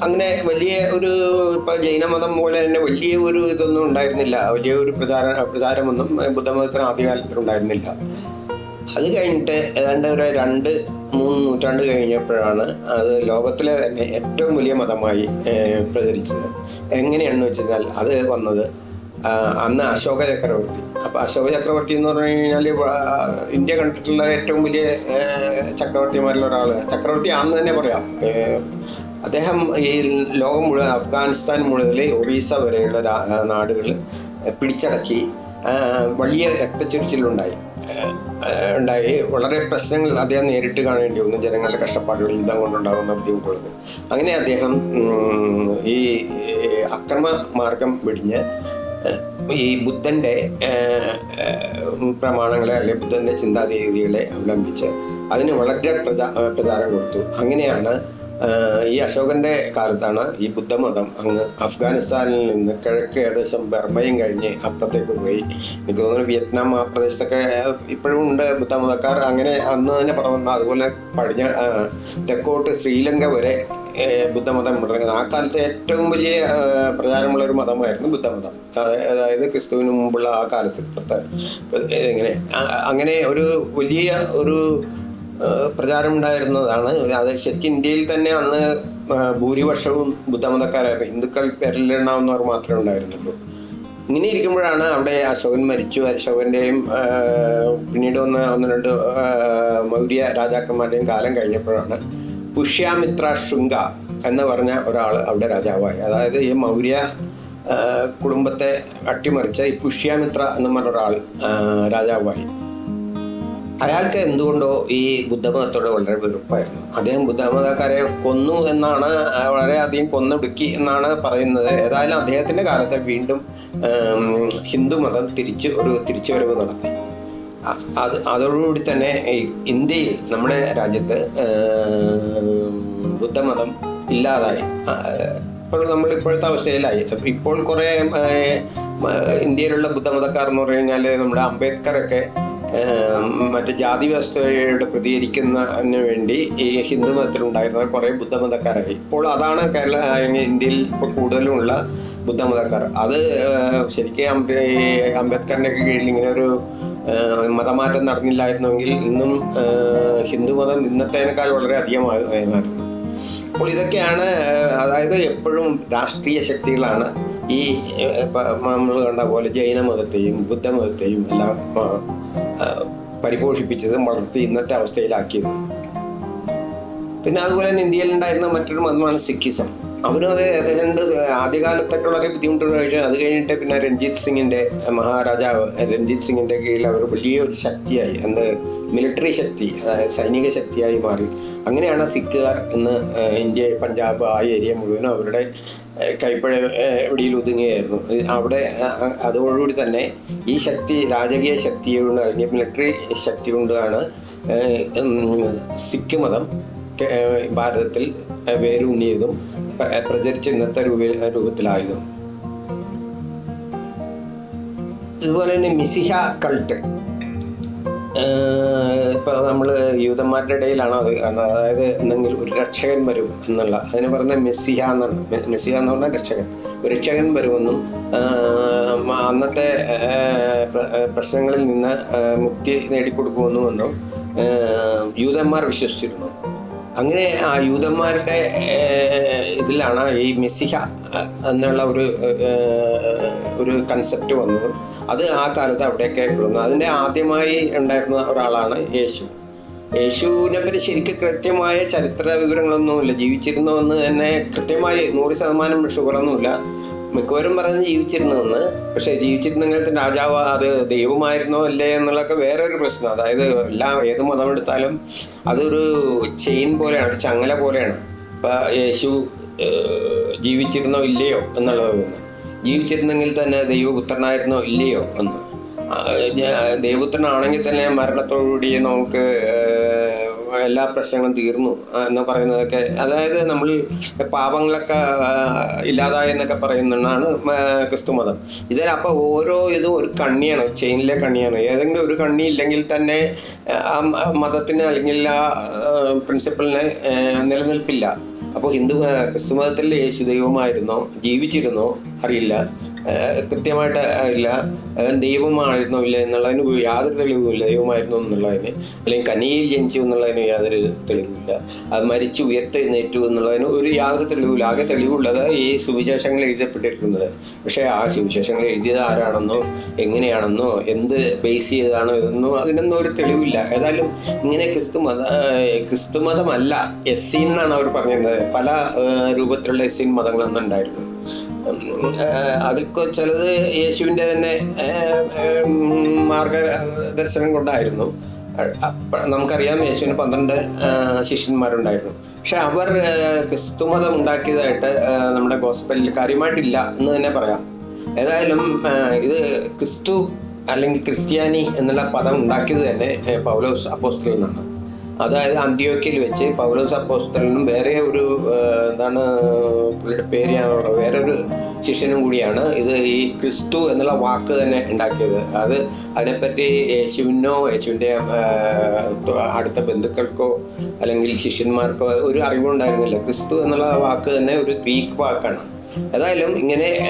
അങ്ങനെ വലിയ ഒരു ഇപ്പൊ ജൈനമതം പോലെ തന്നെ വലിയ ഒരു ഇതൊന്നും ഉണ്ടായിരുന്നില്ല. വലിയ ഒരു പ്രചാര പ്രചാരമൊന്നും ബുദ്ധമതത്തിന് ആദ്യകാലത്തിൽ ഉണ്ടായിരുന്നില്ല. അത് കഴിഞ്ഞിട്ട് ഏതാണ്ട് ഒരു രണ്ട് മൂന്ന് നൂറ്റാണ്ട് കഴിഞ്ഞപ്പോഴാണ് അത് ലോകത്തിലെ തന്നെ ഏറ്റവും വലിയ മതമായി പ്രചരിച്ചത്. എങ്ങനെയാണെന്ന് വെച്ചാൽ അത് വന്നത് അന്ന് അശോക ചക്രവർത്തി. അപ്പോൾ അശോക ചക്രവർത്തി എന്ന് പറഞ്ഞു കഴിഞ്ഞാൽ ഇന്ത്യ കണ്ടിട്ടുള്ള ഏറ്റവും വലിയ ചക്രവർത്തിമാരിൽ ഒരാൾ ചക്രവർത്തി ആണെന്ന് തന്നെ പറയാം. അദ്ദേഹം ഈ ലോകം മുഴുവൻ അഫ്ഗാനിസ്ഥാൻ മുഴുവൻ ഒറീസ വരെയുള്ള നാടുകൾ പിടിച്ചടക്കി വലിയ രക്തച്ചൊരിച്ചിലുണ്ടായി. ഉണ്ടായി. വളരെ പ്രശ്നങ്ങൾ അദ്ദേഹം നേരിട്ട് കാണേണ്ടി വന്നു. ജനങ്ങളുടെ കഷ്ടപ്പാടുകൾ യുദ്ധം കൊണ്ടുണ്ടാകുന്ന ബുദ്ധിമുട്ടുള്ളത് അങ്ങനെ അദ്ദേഹം ഈ അക്രമ മാർഗം വെടിഞ്ഞ് ഈ ബുദ്ധന്റെ പ്രമാണങ്ങളെ അല്ലെങ്കിൽ ബുദ്ധന്റെ ചിന്താരീതികളെ അവലംബിച്ച് അതിന് വളരെ പ്രചാ പ്രചാരം കൊടുത്തു. അങ്ങനെയാണ് ഈ അശോകന്റെ കാലത്താണ് ഈ ബുദ്ധമതം അങ്ങ് അഫ്ഗാനിസ്ഥാനിൽ നിന്ന് കിഴക്ക് ഏകദേശം ബർമയും കഴിഞ്ഞ് അപ്പുറത്തേക്ക് പോയി. എനിക്ക് തോന്നുന്നു വിയറ്റ്നാം ആ പ്രദേശത്തൊക്കെ ഇപ്പോഴും ഉണ്ട് ബുദ്ധമതക്കാർ. അങ്ങനെ അന്ന് തന്നെ പറഞ്ഞു അതുപോലെ പടിഞ്ഞ തെക്കോട്ട് ശ്രീലങ്ക വരെ ബുദ്ധമതം തുടങ്ങി ആ കാലത്തെ ഏറ്റവും വലിയ പ്രചാരമുള്ള ഒരു മതമായിരുന്നു ബുദ്ധമതം. അതായത് ക്രിസ്തുവിന് മുമ്പുള്ള ആ കാലത്ത് ഇങ്ങനെ അങ്ങനെ ഒരു വലിയ ഒരു പ്രചാരം ഉണ്ടായിരുന്നതാണ് അത് ശരിക്കും ഇന്ത്യയിൽ തന്നെ അന്ന് ഭൂരിപക്ഷവും ബുദ്ധമതക്കാരായിരുന്നു. ഹിന്ദുക്കൾ പേരിലെണ്ണാവുന്നവർ മാത്രമേ ഉണ്ടായിരുന്നുള്ളൂ. ഇങ്ങനെ ഇരിക്കുമ്പോഴാണ് അവിടെ അശോകൻ മരിച്ചു. അശോകന്റെയും പിന്നീട് വന്ന ഒന്ന് രണ്ട് മൗര്യ രാജാക്കന്മാരുടെയും കാലം കഴിഞ്ഞപ്പോഴാണ് പുഷ്യാമിത്ര ശൃംഗ എന്ന് പറഞ്ഞ ഒരാൾ അവിടെ രാജാവായി. അതായത് ഈ മൗര്യ കുടുംബത്തെ അട്ടിമറിച്ച ഈ പുഷ്യാമിത്ര എന്ന് പറഞ്ഞ ഒരാൾ രാജാവായി. അയാൾക്ക് എന്തുകൊണ്ടോ ഈ ബുദ്ധമതത്തോട് വളരെ വെറുപ്പായിരുന്നു. അദ്ദേഹം ബുദ്ധമതക്കാരെ കൊന്നു എന്നാണ് വളരെയധികം കൊന്നൊടുക്കി എന്നാണ് പറയുന്നത്. ഏതായാലും അദ്ദേഹത്തിന്റെ കാലത്ത് വീണ്ടും ഹിന്ദു മതം തിരിച്ച് ഒരു തിരിച്ചുവരവ് നടത്തി. അത് അതോടുകൂടി തന്നെ ഇന്ത്യയിൽ നമ്മുടെ രാജ്യത്ത് ബുദ്ധമതം ഇല്ലാതായി. ഇപ്പോൾ നമ്മൾ ഇപ്പോഴത്തെ അവസ്ഥയിലായി. ഇപ്പോൾ കുറേ ഇന്ത്യയിലുള്ള ബുദ്ധമതക്കാർ എന്ന് പറഞ്ഞു കഴിഞ്ഞാൽ നമ്മുടെ അംബേദ്കറൊക്കെ മറ്റ് ജാതി വ്യവസ്ഥയോട് പ്രതികരിക്കുന്നതിന് വേണ്ടി ഈ ഹിന്ദു മതത്തിലുണ്ടായിരുന്ന കുറേ ബുദ്ധമതക്കാരായി. ഇപ്പോൾ അതാണ് കേരള ഇന്ത്യയിൽ ഇപ്പോൾ കൂടുതലുമുള്ള ബുദ്ധമതക്കാർ. അത് ശരിക്കും അംബേ അംബേദ്കറിന്റെ കീഴിൽ ഇങ്ങനെ ഒരു മതമാറ്റം നടന്നില്ലായിരുന്നുവെങ്കിൽ ഇന്നും ഹിന്ദു ഹിന്ദുമതം ഇന്നത്തേനേക്കാൾ വളരെ അധികമായിരുന്നു അപ്പോൾ ഇതൊക്കെയാണ് അതായത് എപ്പോഴും രാഷ്ട്രീയ ശക്തികളാണ് ഈ നമ്മൾ കണ്ട പോലെ ജൈനമതത്തെയും ബുദ്ധമതത്തെയും എല്ലാം പരിപോഷിപ്പിച്ചതും വളർത്തി ഇന്നത്തെ അവസ്ഥയിലാക്കിയത്. പിന്നെ അതുപോലെ തന്നെ ഇന്ത്യയിൽ ഉണ്ടായിരുന്ന മറ്റൊരു മതമാണ് സിഖിസം. അവരും അത് ഏതാണ്ട് ആദ്യകാലത്തൊക്കെ വളരെ ബുദ്ധിമുട്ടുള്ള കഴിച്ചു അത് കഴിഞ്ഞിട്ട് പിന്നെ രഞ്ജിത്ത് സിംഗിന്റെ മഹാരാജാവ് രഞ്ജിത്ത് സിംഗിന്റെ കീഴിൽ അവർ വലിയൊരു ശക്തിയായി എന്ത് മിലിറ്ററി ശക്തി അതായത് സൈനിക ശക്തിയായി മാറി. അങ്ങനെയാണ് സിഖുകാർ ഇന്ന് ഇന്ത്യ പഞ്ചാബ് ആ ഏരിയ മുഴുവനും അവരുടെ കൈപ്പഴ എവിടെയിൽ ഒതുങ്ങുകയായിരുന്നു. അവിടെ അതോടുകൂടി തന്നെ ഈ ശക്തി രാജകീയ ശക്തി കൊണ്ട് അല്ലെങ്കിൽ മിലിറ്ററി ശക്തി കൊണ്ടാണ് സിഖ് മതം ഭാരതത്തിൽ വേരൂന്നിയതും പ്ര- പ്രചരിച്ച ഇന്നത്തെ രൂപ രൂപത്തിലായതും. ഇതുപോലെ തന്നെ മിസിഹ കൾട്ട് ഇപ്പൊ നമ്മൾ യൂതന്മാരുടെ ഇടയിലാണ് അത് അതായത് എന്തെങ്കിലും ഒരു രക്ഷകൻ വരും എന്നുള്ള അതിന് പറയുന്നത് മെസ്സിഹ എന്നാണ്. മെസ്സിഹ എന്ന് പറഞ്ഞാൽ രക്ഷകൻ. ഒരു രക്ഷകൻ വരുമെന്നും അന്നത്തെ പ്രശ്നങ്ങളിൽ നിന്ന് മുക്തി നേടിക്കൊടുക്കുമെന്നുമെന്നും ആഹ് യൂതന്മാർ വിശ്വസിച്ചിരുന്നു. അങ്ങനെ ആ യൂതന്മാരുടെ ഇതിലാണ് ഈ മെസ്സിഹ എന്നുള്ള ഒരു ഒരു കൺസെപ്റ്റ് വന്നതും. അത് ആ കാലത്ത് അവിടെയൊക്കെ വന്നു അതിന്റെ ആദ്യമായി ഉണ്ടായിരുന്ന ഒരാളാണ് യേശു. യേശുവിനെ പറ്റി ശരിക്കും കൃത്യമായ ചരിത്ര വിവരങ്ങളൊന്നുമില്ല ജീവിച്ചിരുന്നോന്ന് തന്നെ കൃത്യമായി നൂറ് ശതമാനം ഷുഗറൊന്നുമില്ല. മിക്കവരും പറഞ്ഞ് ജീവിച്ചിരുന്നെന്ന് പക്ഷെ ജീവിച്ചിരുന്നെങ്കിൽ തന്നെ രാജാവ് അത് ദൈവമായിരുന്നോ അല്ലേ എന്നുള്ളതൊക്കെ വേറൊരു പ്രശ്നം. അതായത് എല്ലാ ഏത് മതം എടുത്താലും അതൊരു ചെയിൻ പോലെയാണ് ഒരു ചങ്ങല പോലെയാണ്. ഇപ്പൊ യേശു ജീവിച്ചിരുന്നോ ഇല്ലയോ എന്നുള്ളത് ജീവിച്ചിരുന്നെങ്കിൽ തന്നെ ദൈവപുത്രനായിരുന്നോ ഇല്ലയോ എന്ന്. ദൈവപുത്രനാണെങ്കിൽ തന്നെ മരണത്തോടുകൂടി നമുക്ക് എല്ലാ പ്രശ്നങ്ങളും തീർന്നു എന്ന് പറയുന്നതൊക്കെ. അതായത് നമ്മൾ പാപങ്ങളൊക്കെ ഇല്ലാതായി എന്നൊക്കെ പറയുന്നതാണ് ക്രിസ്തു മതം. ഇതിൽ അപ്പോൾ ഓരോ ഇതും ഒരു കണ്ണിയാണ് ചെയിനിലെ കണ്ണിയാണ്. ഏതെങ്കിലും ഒരു കണ്ണി ഇല്ലെങ്കിൽ തന്നെ ആ മതത്തിന് അല്ലെങ്കിൽ ആ പ്രിൻസിപ്പളിന് നിലനിൽപ്പില്ല. അപ്പോൾ ഹിന്ദു ക്രിസ്തു മതത്തിൽ യേശു ദൈവമായിരുന്നോ? ജീവിച്ചിരുന്നോ? അറിയില്ല. കൃത്യമായിട്ട് ഇല്ല. ദൈവമായിരുന്നോ ഇല്ല എന്നുള്ളതിന് യാതൊരു തെളിവുമില്ല. ദൈവമായിരുന്നോ എന്നുള്ളതിന് അല്ലെങ്കിൽ കനിയിൽ ജനിച്ചു എന്നുള്ളതിന് യാതൊരു തെളിവുമില്ല. അത് മരിച്ചു ഉയർത്തെഴുന്നേറ്റു എന്നുള്ളതിന് ഒരു യാതൊരു തെളിവില്ല ആകെ തെളിവുള്ളത് ഈ സുവിശേഷങ്ങൾ എഴുതപ്പെട്ടിരിക്കുന്നത്. പക്ഷേ ആ സുവിശേഷങ്ങൾ എഴുതിയത് ആരാണെന്നോ എങ്ങനെയാണെന്നോ എന്ത് ബേസ് ചെയ്തതാണോ എന്നോ അതിനൊന്നും ഒരു തെളിവില്ല. ഏതായാലും ഇങ്ങനെ ക്രിസ്തു മത ക്രിസ്തു മതമല്ല എസ് സി എന്നാണ് അവർ പറഞ്ഞിരുന്നത്. പല രൂപത്തിലുള്ള എസ് സി മതങ്ങളൊന്നും ഉണ്ടായിരുന്നു അതിൽ ചിലത് യേശുവിന്റെ തന്നെ മാർഗദർശനം കൊണ്ടായിരുന്നു. നമുക്കറിയാം യേശുവിന് പന്ത്രണ്ട് ശിഷ്യന്മാരുണ്ടായിരുന്നു. പക്ഷെ അവർ ക്രിസ്തുമതം ഉണ്ടാക്കിയതായിട്ട് നമ്മുടെ ഗോസ്പലിൽ കാര്യമായിട്ടില്ല എന്ന് തന്നെ പറയാം. ഏതായാലും ഇത് ക്രിസ്തു അല്ലെങ്കിൽ ക്രിസ്ത്യാനി എന്നുള്ള പദം ഉണ്ടാക്കിയത് തന്നെ പൗലോസ് അപ്പോസ്തലനാണ്. അതായത് അന്ത്യോക്കിൽ വെച്ച് പൗലോസ് അപ്പോസ്തലനും വേറെ ഒരു എന്താണ് പുള്ളിയുടെ പേര് ഓർമ്മ- വേറെ ഒരു ശിഷ്യനും കൂടിയാണ് ഇത് ഈ ക്രിസ്തു എന്നുള്ള വാക്ക് തന്നെ ഉണ്ടാക്കിയത്. അത് അതിനെപ്പറ്റി യേശുവിനോ യേശുവിന്റെ അടുത്ത ബന്ധുക്കൾക്കോ അല്ലെങ്കിൽ ശിഷ്യന്മാർക്കോ ഒരു അറിവുണ്ടായിരുന്നില്ല ക്രിസ്തു എന്നുള്ള വാക്ക് തന്നെ ഒരു ഗ്രീക്ക് വാക്കാണ്. ഏതായാലും ഇങ്ങനെ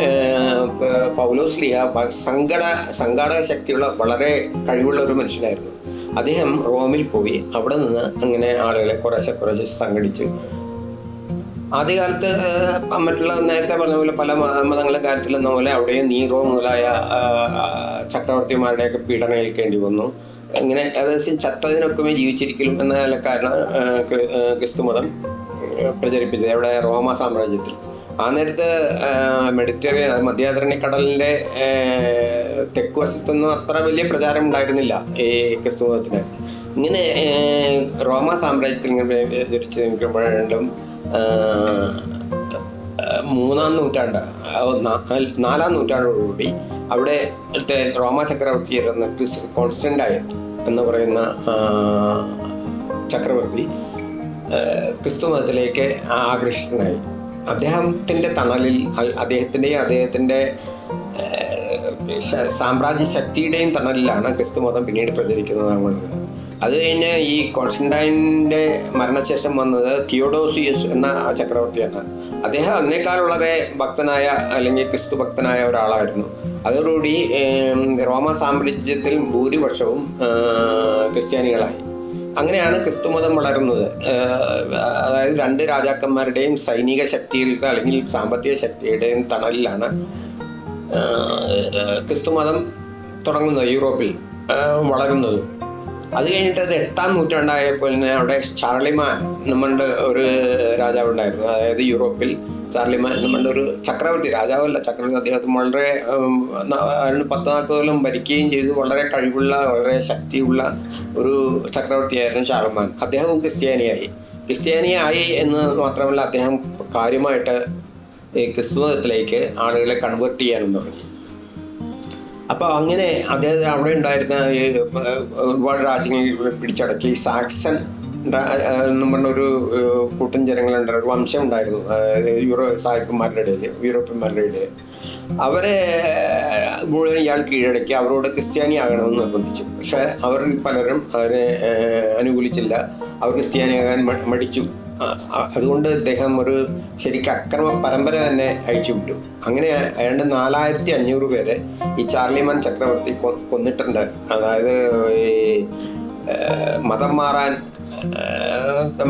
പൗലോസ് ലിഹ സംഘട സംഘാടക ശക്തിയുള്ള വളരെ കഴിവുള്ള ഒരു മനുഷ്യനായിരുന്നു. അദ്ദേഹം റോമിൽ പോയി. അവിടെ നിന്ന് അങ്ങനെ ആളുകളെ കുറേശ്ശെ കുറേശ്ശെ സംഘടിച്ചു. ആദ്യകാലത്ത് മറ്റുള്ള നേരത്തെ പറഞ്ഞ പോലെ പല മതങ്ങളെ കാര്യത്തിൽ എന്ന പോലെ അവിടെയും നീറോ മുതലായ ചക്രവർത്തിമാരുടെയൊക്കെ പീഡനം ഏൽക്കേണ്ടി വന്നു. ഇങ്ങനെ ഏകദേശം ചത്തതിനൊക്കെ ജീവിച്ചിരിക്കലും എന്ന കാരണം ക്രിസ്തു മതം പ്രചരിപ്പിച്ചത് അവിടെ റോമ സാമ്രാജ്യത്തിൽ. ആ നേരത്ത് മെഡിറ്ററേനിയൻ മധ്യാധരണി കടലിന്റെ തെക്ക് വശത്തൊന്നും അത്ര വലിയ പ്രചാരം ഉണ്ടായിരുന്നില്ല ഈ ക്രിസ്തുമതത്തിന് ഇങ്ങനെ റോമ സാമ്രാജ്യത്തിൽ ധരിച്ചു നിൽക്കുമ്പോഴും മൂന്നാം നൂറ്റാണ്ട് നാലാം നൂറ്റാണ്ടോടുകൂടി അവിടെ റോമ ചക്രവർത്തി ക്രിസ് കോൺസ്റ്റന്റൈൻ എന്ന് പറയുന്ന ചക്രവർത്തി ക്രിസ്തു മതത്തിലേക്ക് ആകൃഷ്ടനായി അദ്ദേഹത്തിന്റെ തണലിൽ അദ്ദേഹത്തിന്റെയും അദ്ദേഹത്തിന്റെ സാമ്രാജ്യ ശക്തിയുടെയും തണലിലാണ് ക്രിസ്തു മതം പിന്നീട് പ്രചരിക്കുന്നത് നമ്മൾ അത് കഴിഞ്ഞ് ഈ കോൺസ്റ്റന്റൈന്റെ മരണശേഷം വന്നത് തിയോഡോസിയസ് എന്ന ചക്രവർത്തിയാണ്. അദ്ദേഹം അതിനേക്കാൾ വളരെ ഭക്തനായ അല്ലെങ്കിൽ ക്രിസ്തു ഭക്തനായ ഒരാളായിരുന്നു. അതോടുകൂടി റോമ സാമ്രാജ്യത്തിൽ ഭൂരിപക്ഷവും ക്രിസ്ത്യാനികളായി. അങ്ങനെയാണ് ക്രിസ്തുമതം വളരുന്നത് ഏഹ് അതായത് രണ്ട് രാജാക്കന്മാരുടെയും സൈനിക ശക്തിയുടെ അല്ലെങ്കിൽ സാമ്പത്തിക ശക്തിയുടെയും തണലിലാണ് ക്രിസ്തു ക്രിസ്തുമതം തുടങ്ങുന്നത് യൂറോപ്പിൽ വളരുന്നത്. അത് കഴിഞ്ഞിട്ട് അത് എട്ടാം നൂറ്റാണ്ടായപ്പോൾ അവിടെ ചാർളിമാൻ നമ്മളുടെ ഒരു രാജാവുണ്ടായിരുന്നു. അതായത് യൂറോപ്പിൽ ചാർലിമാൻ നമ്മളുടെ ഒരു ചക്രവർത്തി രാജാവല്ല ചക്രവർത്തി. അദ്ദേഹത്തിന് വളരെ പത്ത് നാൽപ്പത് കൊല്ലം ഭരിക്കുകയും ചെയ്തു. വളരെ കഴിവുള്ള വളരെ ശക്തിയുള്ള ഒരു ചക്രവർത്തിയായിരുന്നു ഷാർമാൻ അദ്ദേഹവും ക്രിസ്ത്യാനിയായി. ക്രിസ്ത്യാനിയായി എന്ന് മാത്രമല്ല അദ്ദേഹം കാര്യമായിട്ട് ഈ ക്രിസ്തുമതത്തിലേക്ക് ആളുകളെ കൺവേർട്ട് ചെയ്യാനും തുടങ്ങി. അപ്പോൾ അങ്ങനെ അദ്ദേഹത്തിന് അവിടെ ഉണ്ടായിരുന്ന ഒരുപാട് രാജ്യങ്ങൾ പിടിച്ചടക്കി. സാക്സൺ എന്ന് പറഞ്ഞ ഒരു കൂട്ടം ജനങ്ങളുണ്ട്. ഒരു വംശം ഉണ്ടായിരുന്നു. യൂറോ സായിപ്പന്മാരുടെ ഇടയിൽ യൂറോപ്യന്മാരുടെ ഇടയിൽ അവരെ മുഴുവൻ ഇയാൾ കീഴടക്കി അവരോട് ക്രിസ്ത്യാനി ആകണമെന്ന് നിർബന്ധിച്ചു. പക്ഷെ അവർ പലരും അവരെ അനുകൂലിച്ചില്ല. അവർ ക്രിസ്ത്യാനിയാകാൻ മടിച്ചു. അതുകൊണ്ട് അദ്ദേഹം ഒരു ശരിക്കും അക്രമ പരമ്പര തന്നെ അയച്ചു വിട്ടു. അങ്ങനെ ഏതാണ്ട് നാലായിരത്തി അഞ്ഞൂറ് പേരെ ഈ ചാർലിമാൻ ചക്രവർത്തി കൊന്നിട്ടുണ്ട്. അതായത് ഈ മതം മാറാൻ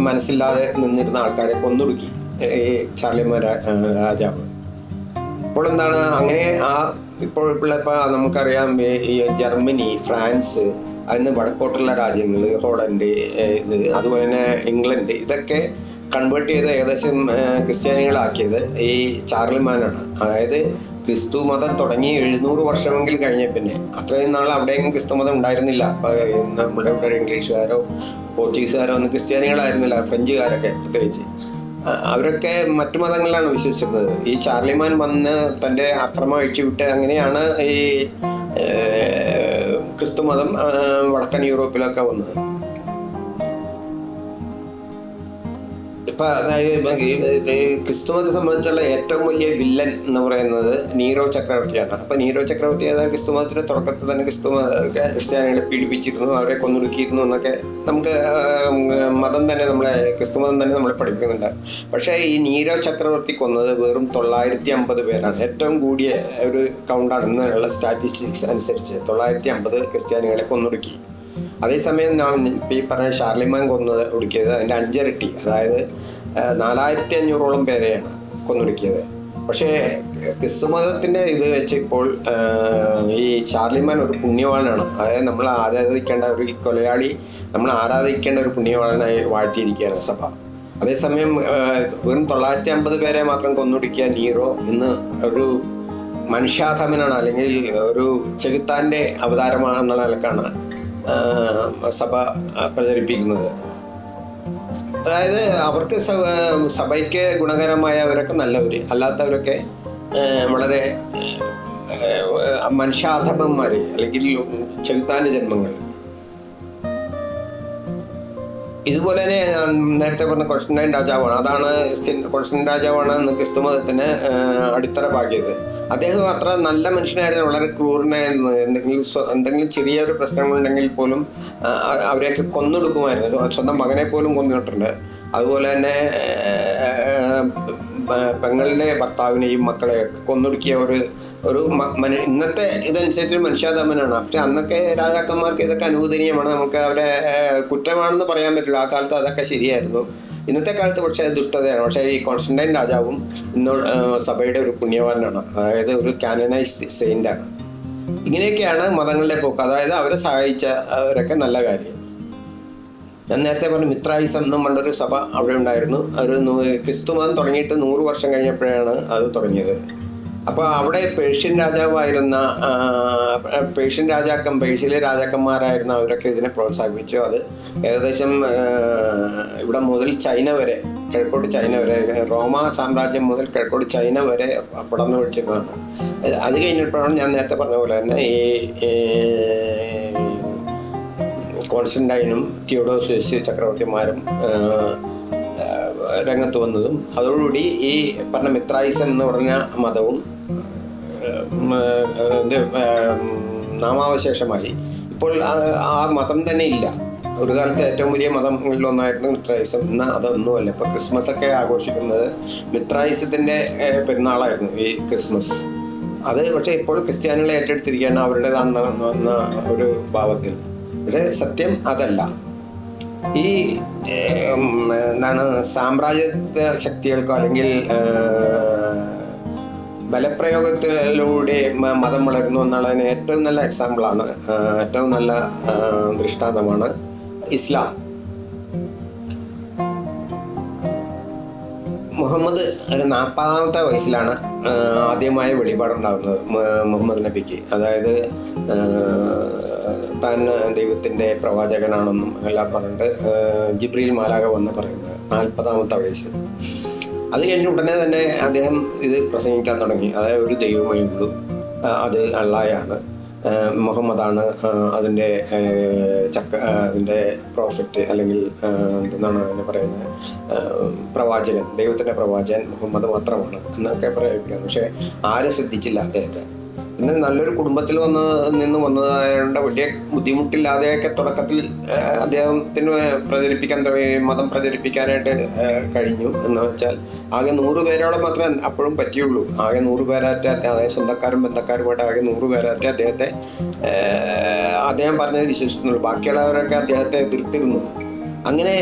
മനസ്സില്ലാതെ നിന്നിരുന്ന ആൾക്കാരെ കൊന്നൊടുക്കി. ഈ ചാർലിമാൻ രാജാവ്. ഇപ്പോൾ എന്താണ് അങ്ങനെ ആ ഇപ്പോൾ ഇപ്പോൾ നമുക്കറിയാം ഈ ജർമ്മനി ഫ്രാൻസ് അതിന് വടക്കോട്ടുള്ള രാജ്യങ്ങൾ ഹോളണ്ട് ഇത് അതുപോലെ തന്നെ ഇംഗ്ലണ്ട് ഇതൊക്കെ കൺവേർട്ട് ചെയ്ത് ഏകദേശം ക്രിസ്ത്യാനികളാക്കിയത് ഈ ചാർലിമാനാണ് അതായത് ക്രിസ്തു മതം തുടങ്ങി എഴുന്നൂറ് വർഷമെങ്കിൽ കഴിഞ്ഞ പിന്നെ. അത്രയും നാൾ അവിടെയെങ്കിലും ക്രിസ്തു മതം ഉണ്ടായിരുന്നില്ല. നമ്മുടെ ഇവിടെ ഇംഗ്ലീഷുകാരോ പോർച്ചുഗീസുകാരോ ഒന്നും ക്രിസ്ത്യാനികളായിരുന്നില്ല ഫ്രഞ്ചുകാരൊക്കെ പ്രത്യേകിച്ച്. അവരൊക്കെ മറ്റു മതങ്ങളിലാണ് വിശ്വസിച്ചിരുന്നത്. ഈ ചാർലിമാൻ വന്ന് തന്റെ അക്രമം അഴിച്ചുവിട്ട് അങ്ങനെയാണ് ഈ ക്രിസ്തു മതം വടക്കൻ യൂറോപ്പിലൊക്കെ വന്നത്. ഇപ്പൊ ഈ ക്രിസ്തുമതത്തെ സംബന്ധിച്ചുള്ള ഏറ്റവും വലിയ വില്ലൻ എന്ന് പറയുന്നത് നീരോ ചക്രവർത്തിയാണ്. അപ്പൊ നീരോ ചക്രവർത്തി അതായത് ക്രിസ്തുമതത്തിന്റെ തുടക്കത്തിൽ തന്നെ ക്രിസ്തു ക്രിസ്ത്യാനികളെ പീഡിപ്പിച്ചിരുന്നു അവരെ കൊന്നൊടുക്കിയിരുന്നു എന്നൊക്കെ നമുക്ക് മതം തന്നെ നമ്മളെ ക്രിസ്തുമതം തന്നെ നമ്മളെ പഠിപ്പിക്കുന്നുണ്ട്. പക്ഷേ ഈ നീരോ ചക്രവർത്തി കൊന്നത് വെറും തൊള്ളായിരത്തി അമ്പത് പേരാണ്. ഏറ്റവും കൂടിയ ഒരു കൗണ്ടാണ് ഇന്നുള്ള സ്റ്റാറ്റിസ്റ്റിക്സ് അനുസരിച്ച് തൊള്ളായിരത്തി അമ്പത് ക്രിസ്ത്യാനികളെ കൊന്നൊടുക്കി. അതേസമയം നാം ഈ പറഞ്ഞ ഷാർലിമാൻ കൊന്നത് ഒടുക്കിയത് അതിന്റെ അഞ്ചിരട്ടി അതായത് നാലായിരത്തി അഞ്ഞൂറോളം പേരെയാണ് കൊന്നൊടുക്കിയത്. പക്ഷേ ക്രിസ്തുമതത്തിന്റെ ഇത് വെച്ച് ഇപ്പോൾ ഈ ഷാർലിമാൻ ഒരു പുണ്യവാനാണ് അതായത് നമ്മൾ ആരാധിക്കേണ്ട ഒരു കൊലയാളി നമ്മൾ ആരാധിക്കേണ്ട ഒരു പുണ്യവാനായി വാഴ്ത്തിയിരിക്കുകയാണ് സഭ. അതേസമയം വെറും തൊള്ളായിരത്തി അമ്പത് പേരെ മാത്രം കൊന്നൊടുക്കിയ നീറോ ഇന്ന് ഒരു മനുഷ്യാധമനാണ് അല്ലെങ്കിൽ ഒരു ചെകുത്താന്റെ അവതാരമാണെന്നുള്ള നിലക്കാണ് സഭ പ്രചരിപ്പിക്കുന്നത്. അതായത് അവർക്ക് സഭയ്ക്ക് ഗുണകരമായവരൊക്കെ നല്ലവർ അല്ലാത്തവരൊക്കെ വളരെ ഏഹ്, മനുഷ്യാധമന്മാര് അല്ലെങ്കിൽ ചെകുത്താന ജന്മങ്ങൾ. ഇതുപോലെ തന്നെ ഞാൻ നേരത്തെ പറഞ്ഞ കൊഷ്ടൻ രാജാവാണ്. അതാണ് ക്രിസ്ത്യൻ- കൊസ്റ്റന്റൈൻ രാജാവാണ് എന്ന് ക്രിസ്തു മതത്തിന് അടിത്തറ പാകിയത് അദ്ദേഹം അത്ര നല്ല മനുഷ്യനായിരുന്നു വളരെ ക്രൂരനായിരുന്നു. എന്തെങ്കിലും എന്തെങ്കിലും ചെറിയൊരു പ്രശ്നങ്ങളുണ്ടെങ്കിൽ പോലും അവരെയൊക്കെ കൊന്നൊടുക്കുമായിരുന്നു. സ്വന്തം മകനെ പോലും കൊന്നിട്ടുണ്ട് അതുപോലെ തന്നെ പെങ്ങളുടെ ഭർത്താവിനെയും മക്കളെയൊക്കെ കൊന്നൊടുക്കിയ ഒരു ഒരു ഇന്നത്തെ ഇതനുസരിച്ച് മനുഷ്യാധമനാണ്. പക്ഷെ അന്നൊക്കെ രാജാക്കന്മാർക്ക് ഇതൊക്കെ അനുവദനീയമാണ്. നമുക്ക് അവരെ കുറ്റമാണെന്ന് പറയാൻ പറ്റില്ല. ആ കാലത്ത് അതൊക്കെ ശരിയായിരുന്നു. ഇന്നത്തെ കാലത്ത് പക്ഷേ ദുഷ്ടതയാണ്. പക്ഷേ ഈ കോൺസ്റ്റന്റൈൻ രാജാവും ഇന്ന് സഭയുടെ ഒരു പുണ്യവാനാണ്. അതായത് ഒരു കാനനൈസ്ഡ് സെയിന്റാണ് ഇങ്ങനെയൊക്കെയാണ് മതങ്ങളുടെ പോക്ക്. അതായത് അവരെ സഹായിച്ച അവരൊക്കെ നല്ല കാര്യം. ഞാൻ നേരത്തെ പറഞ്ഞു മിത്രായിസം എന്നും പണ്ടൊരു സഭ അവിടെ ഉണ്ടായിരുന്നു. ഒരു ക്രിസ്തു മതം തുടങ്ങിയിട്ട് നൂറ് വർഷം കഴിഞ്ഞപ്പോഴാണ് അത് തുടങ്ങിയത്. അപ്പോൾ അവിടെ പേർഷ്യൻ രാജാവായിരുന്ന പേർഷ്യൻ രാജാക്കം പേർഷ്യയിലെ രാജാക്കന്മാരായിരുന്ന അവരൊക്കെ ഇതിനെ പ്രോത്സാഹിപ്പിച്ചു. അത് ഏകദേശം ഇവിടെ മുതൽ ചൈന വരെ കിഴക്കോട്ട് ചൈന വരെ റോമ സാമ്രാജ്യം മുതൽ കിഴക്കോട്ട് ചൈന വരെ പടർന്നു പിടിച്ചിരുന്നതാണ്. അത് കഴിഞ്ഞപ്പോഴാണ് ഞാൻ നേരത്തെ പറഞ്ഞ പോലെ തന്നെ ഈ കോൺസ്റ്റന്റൈനും തിയോഡോസിയസ് ചക്രവർത്തിമാരും രംഗത്ത് വന്നതും അതോടുകൂടി ഈ പറഞ്ഞ മിത്രായിസം എന്ന് പറഞ്ഞ മതവും നാമാവശേഷമായി. ഇപ്പോൾ ആ- മതം തന്നെ ഇല്ല. ഒരു കാലത്ത് ഏറ്റവും വലിയ മതങ്ങളിൽ ഒന്നായിരുന്നു മിത്രായിസം. ഇന്ന് അതൊന്നുമല്ല. ഇപ്പൊ ക്രിസ്മസ് ഒക്കെ ആഘോഷിക്കുന്നത് മിത്രായിസത്തിന്റെ പെരുന്നാളായിരുന്നു ഈ ക്രിസ്മസ്. അത് പക്ഷേ ഇപ്പോൾ ക്രിസ്ത്യാനികളെ ഏറ്റെടുത്തിരിക്കുകയാണ് അവരുടേതാണെന്ന ഒരു ഭാവത്തിൽ. ഇവിടെ സത്യം അതല്ല. ഈ എന്താണ് സാമ്രാജ്യത്വ ശക്തികൾക്കോ അല്ലെങ്കിൽ ബലപ്രയോഗത്തിലൂടെ മതം വളരുന്നു എന്നുള്ളതിന് ഏറ്റവും നല്ല എക്സാമ്പിളാണ് ഏറ്റവും നല്ല ദൃഷ്ടാന്തമാണ് ഇസ്ലാം. മുഹമ്മദ് ഒരു നാൽപ്പതാമത്തെ വയസ്സിലാണ് ആദ്യമായ വെളിപാടുണ്ടാകുന്നത് മുഹമ്മദ് നബിക്ക്. അതായത് താൻ ദൈവത്തിന്റെ പ്രവാചകനാണെന്നും എല്ലാം പറഞ്ഞിട്ട് ജിബ്രീൽ മാലാക വന്ന് പറയുന്നത് നാൽപ്പതാമത്തെ വയസ്സ്. അത് കഴിഞ്ഞ ഉടനെ തന്നെ അദ്ദേഹം ഇത് പ്രസംഗിക്കാൻ തുടങ്ങി. അതായത് ഒരു ദൈവമേ ഉള്ളൂ. അത് അള്ളായാണ്. മുഹമ്മദാണ് അതിന്റെ ചക്ക അതിന്റെ പ്രോഫിറ്റ് അല്ലെങ്കിൽ എന്താണ് അതിനെ പറയുന്നത്? പ്രവാചകൻ ദൈവത്തിന്റെ പ്രവാചകൻ മുഹമ്മദ് മാത്രമാണ് എന്നൊക്കെ പറയുകയാണ് പക്ഷേ ആരും ശ്രദ്ധിച്ചില്ല അദ്ദേഹത്തെ. പിന്നെ നല്ലൊരു കുടുംബത്തിൽ വന്ന് നിന്ന് വന്നതായതുകൊണ്ട് വലിയ ബുദ്ധിമുട്ടില്ലാതെയൊക്കെ തുടക്കത്തിൽ അദ്ദേഹത്തിന് പ്രചരിപ്പിക്കാൻ മതം പ്രചരിപ്പിക്കാനായിട്ട് കഴിഞ്ഞു. എന്ന് വെച്ചാൽ ആകെ നൂറ് പേരോളം മാത്രമേ അപ്പോഴും പറ്റിയുള്ളൂ. ആകെ നൂറ് പേരാറ്റ അതായത് സ്വന്തക്കാരും ബന്ധക്കാരുമായിട്ട് ആകെ നൂറ് പേരാറ്റ അദ്ദേഹത്തെ അദ്ദേഹം പറഞ്ഞത് വിശ്വസിക്കുന്നുള്ളൂ. ബാക്കിയുള്ളവരൊക്കെ അദ്ദേഹത്തെ എതിർത്തിരുന്നു. അങ്ങനെ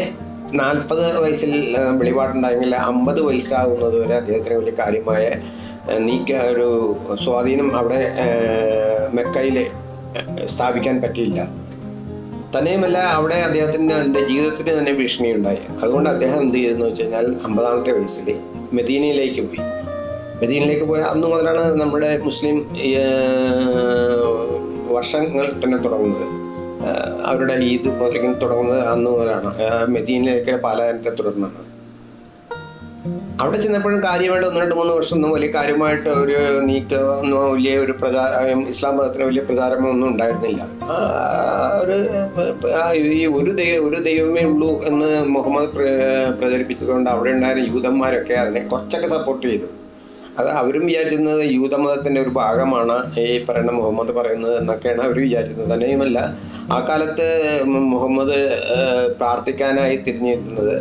നാൽപ്പത് വയസ്സിൽ വെളിപാടുണ്ടായെങ്കിൽ അമ്പത് വയസ്സാകുന്നത് വരെ അദ്ദേഹത്തിന് വലിയ കാര്യമായ നീക്ക ഒരു സ്വാധീനം അവിടെ മെക്കയിൽ സ്ഥാപിക്കാൻ പറ്റിയില്ല. തന്നെയുമല്ല അവിടെ അദ്ദേഹത്തിന് എന്റെ ജീവിതത്തിന് തന്നെ ഭീഷണിയുണ്ടായി. അതുകൊണ്ട് അദ്ദേഹം എന്ത് ചെയ്തെന്ന് വെച്ച് കഴിഞ്ഞാൽ അമ്പതാമത്തെ വയസ്സിൽ മെദീനയിലേക്ക് പോയി. മെദീനയിലേക്ക് പോയ അന്ന് മുതലാണ് നമ്മുടെ മുസ്ലിം വർഷങ്ങൾ തന്നെ തുടങ്ങുന്നത്. അവരുടെ ഈദ് മുതലിങ്ങനെ തുടങ്ങുന്നത് അന്ന് മുതലാണ്. മെദീനയിലേക്ക് പാലായനത്തെ തുടർന്നാണ്. അവിടെ ചെന്നപ്പോഴും കാര്യമായിട്ട് ഒന്ന് രണ്ട് മൂന്ന് വർഷം ഒന്നും വലിയ കാര്യമായിട്ട് ഒരു നീക്ക ഒന്നും വലിയ ഒരു പ്രചാരം ഇസ്ലാം മതത്തിന് വലിയ പ്രചാരമോ ഒന്നും ഉണ്ടായിരുന്നില്ല. ഒരു ഈ ഒരു ദൈവം ഒരു ദൈവമേ ഉള്ളൂ എന്ന് മുഹമ്മദ് പ്രചരിപ്പിച്ചതുകൊണ്ട് അവിടെ ഉണ്ടായിരുന്ന യൂതന്മാരൊക്കെ അതിനെ കുറച്ചൊക്കെ സപ്പോർട്ട് ചെയ്തു. അത് അവരും വിചാരിച്ചിരുന്നത് യൂതമതത്തിന്റെ ഒരു ഭാഗമാണ് ഈ പറയുന്ന മുഹമ്മദ് പറയുന്നത് എന്നൊക്കെയാണ് അവർ വിചാരിക്കുന്നത് തന്നെയുമല്ല ആ കാലത്ത് മുഹമ്മദ് പ്രാർത്ഥിക്കാനായി തിരിഞ്ഞിരുന്നത്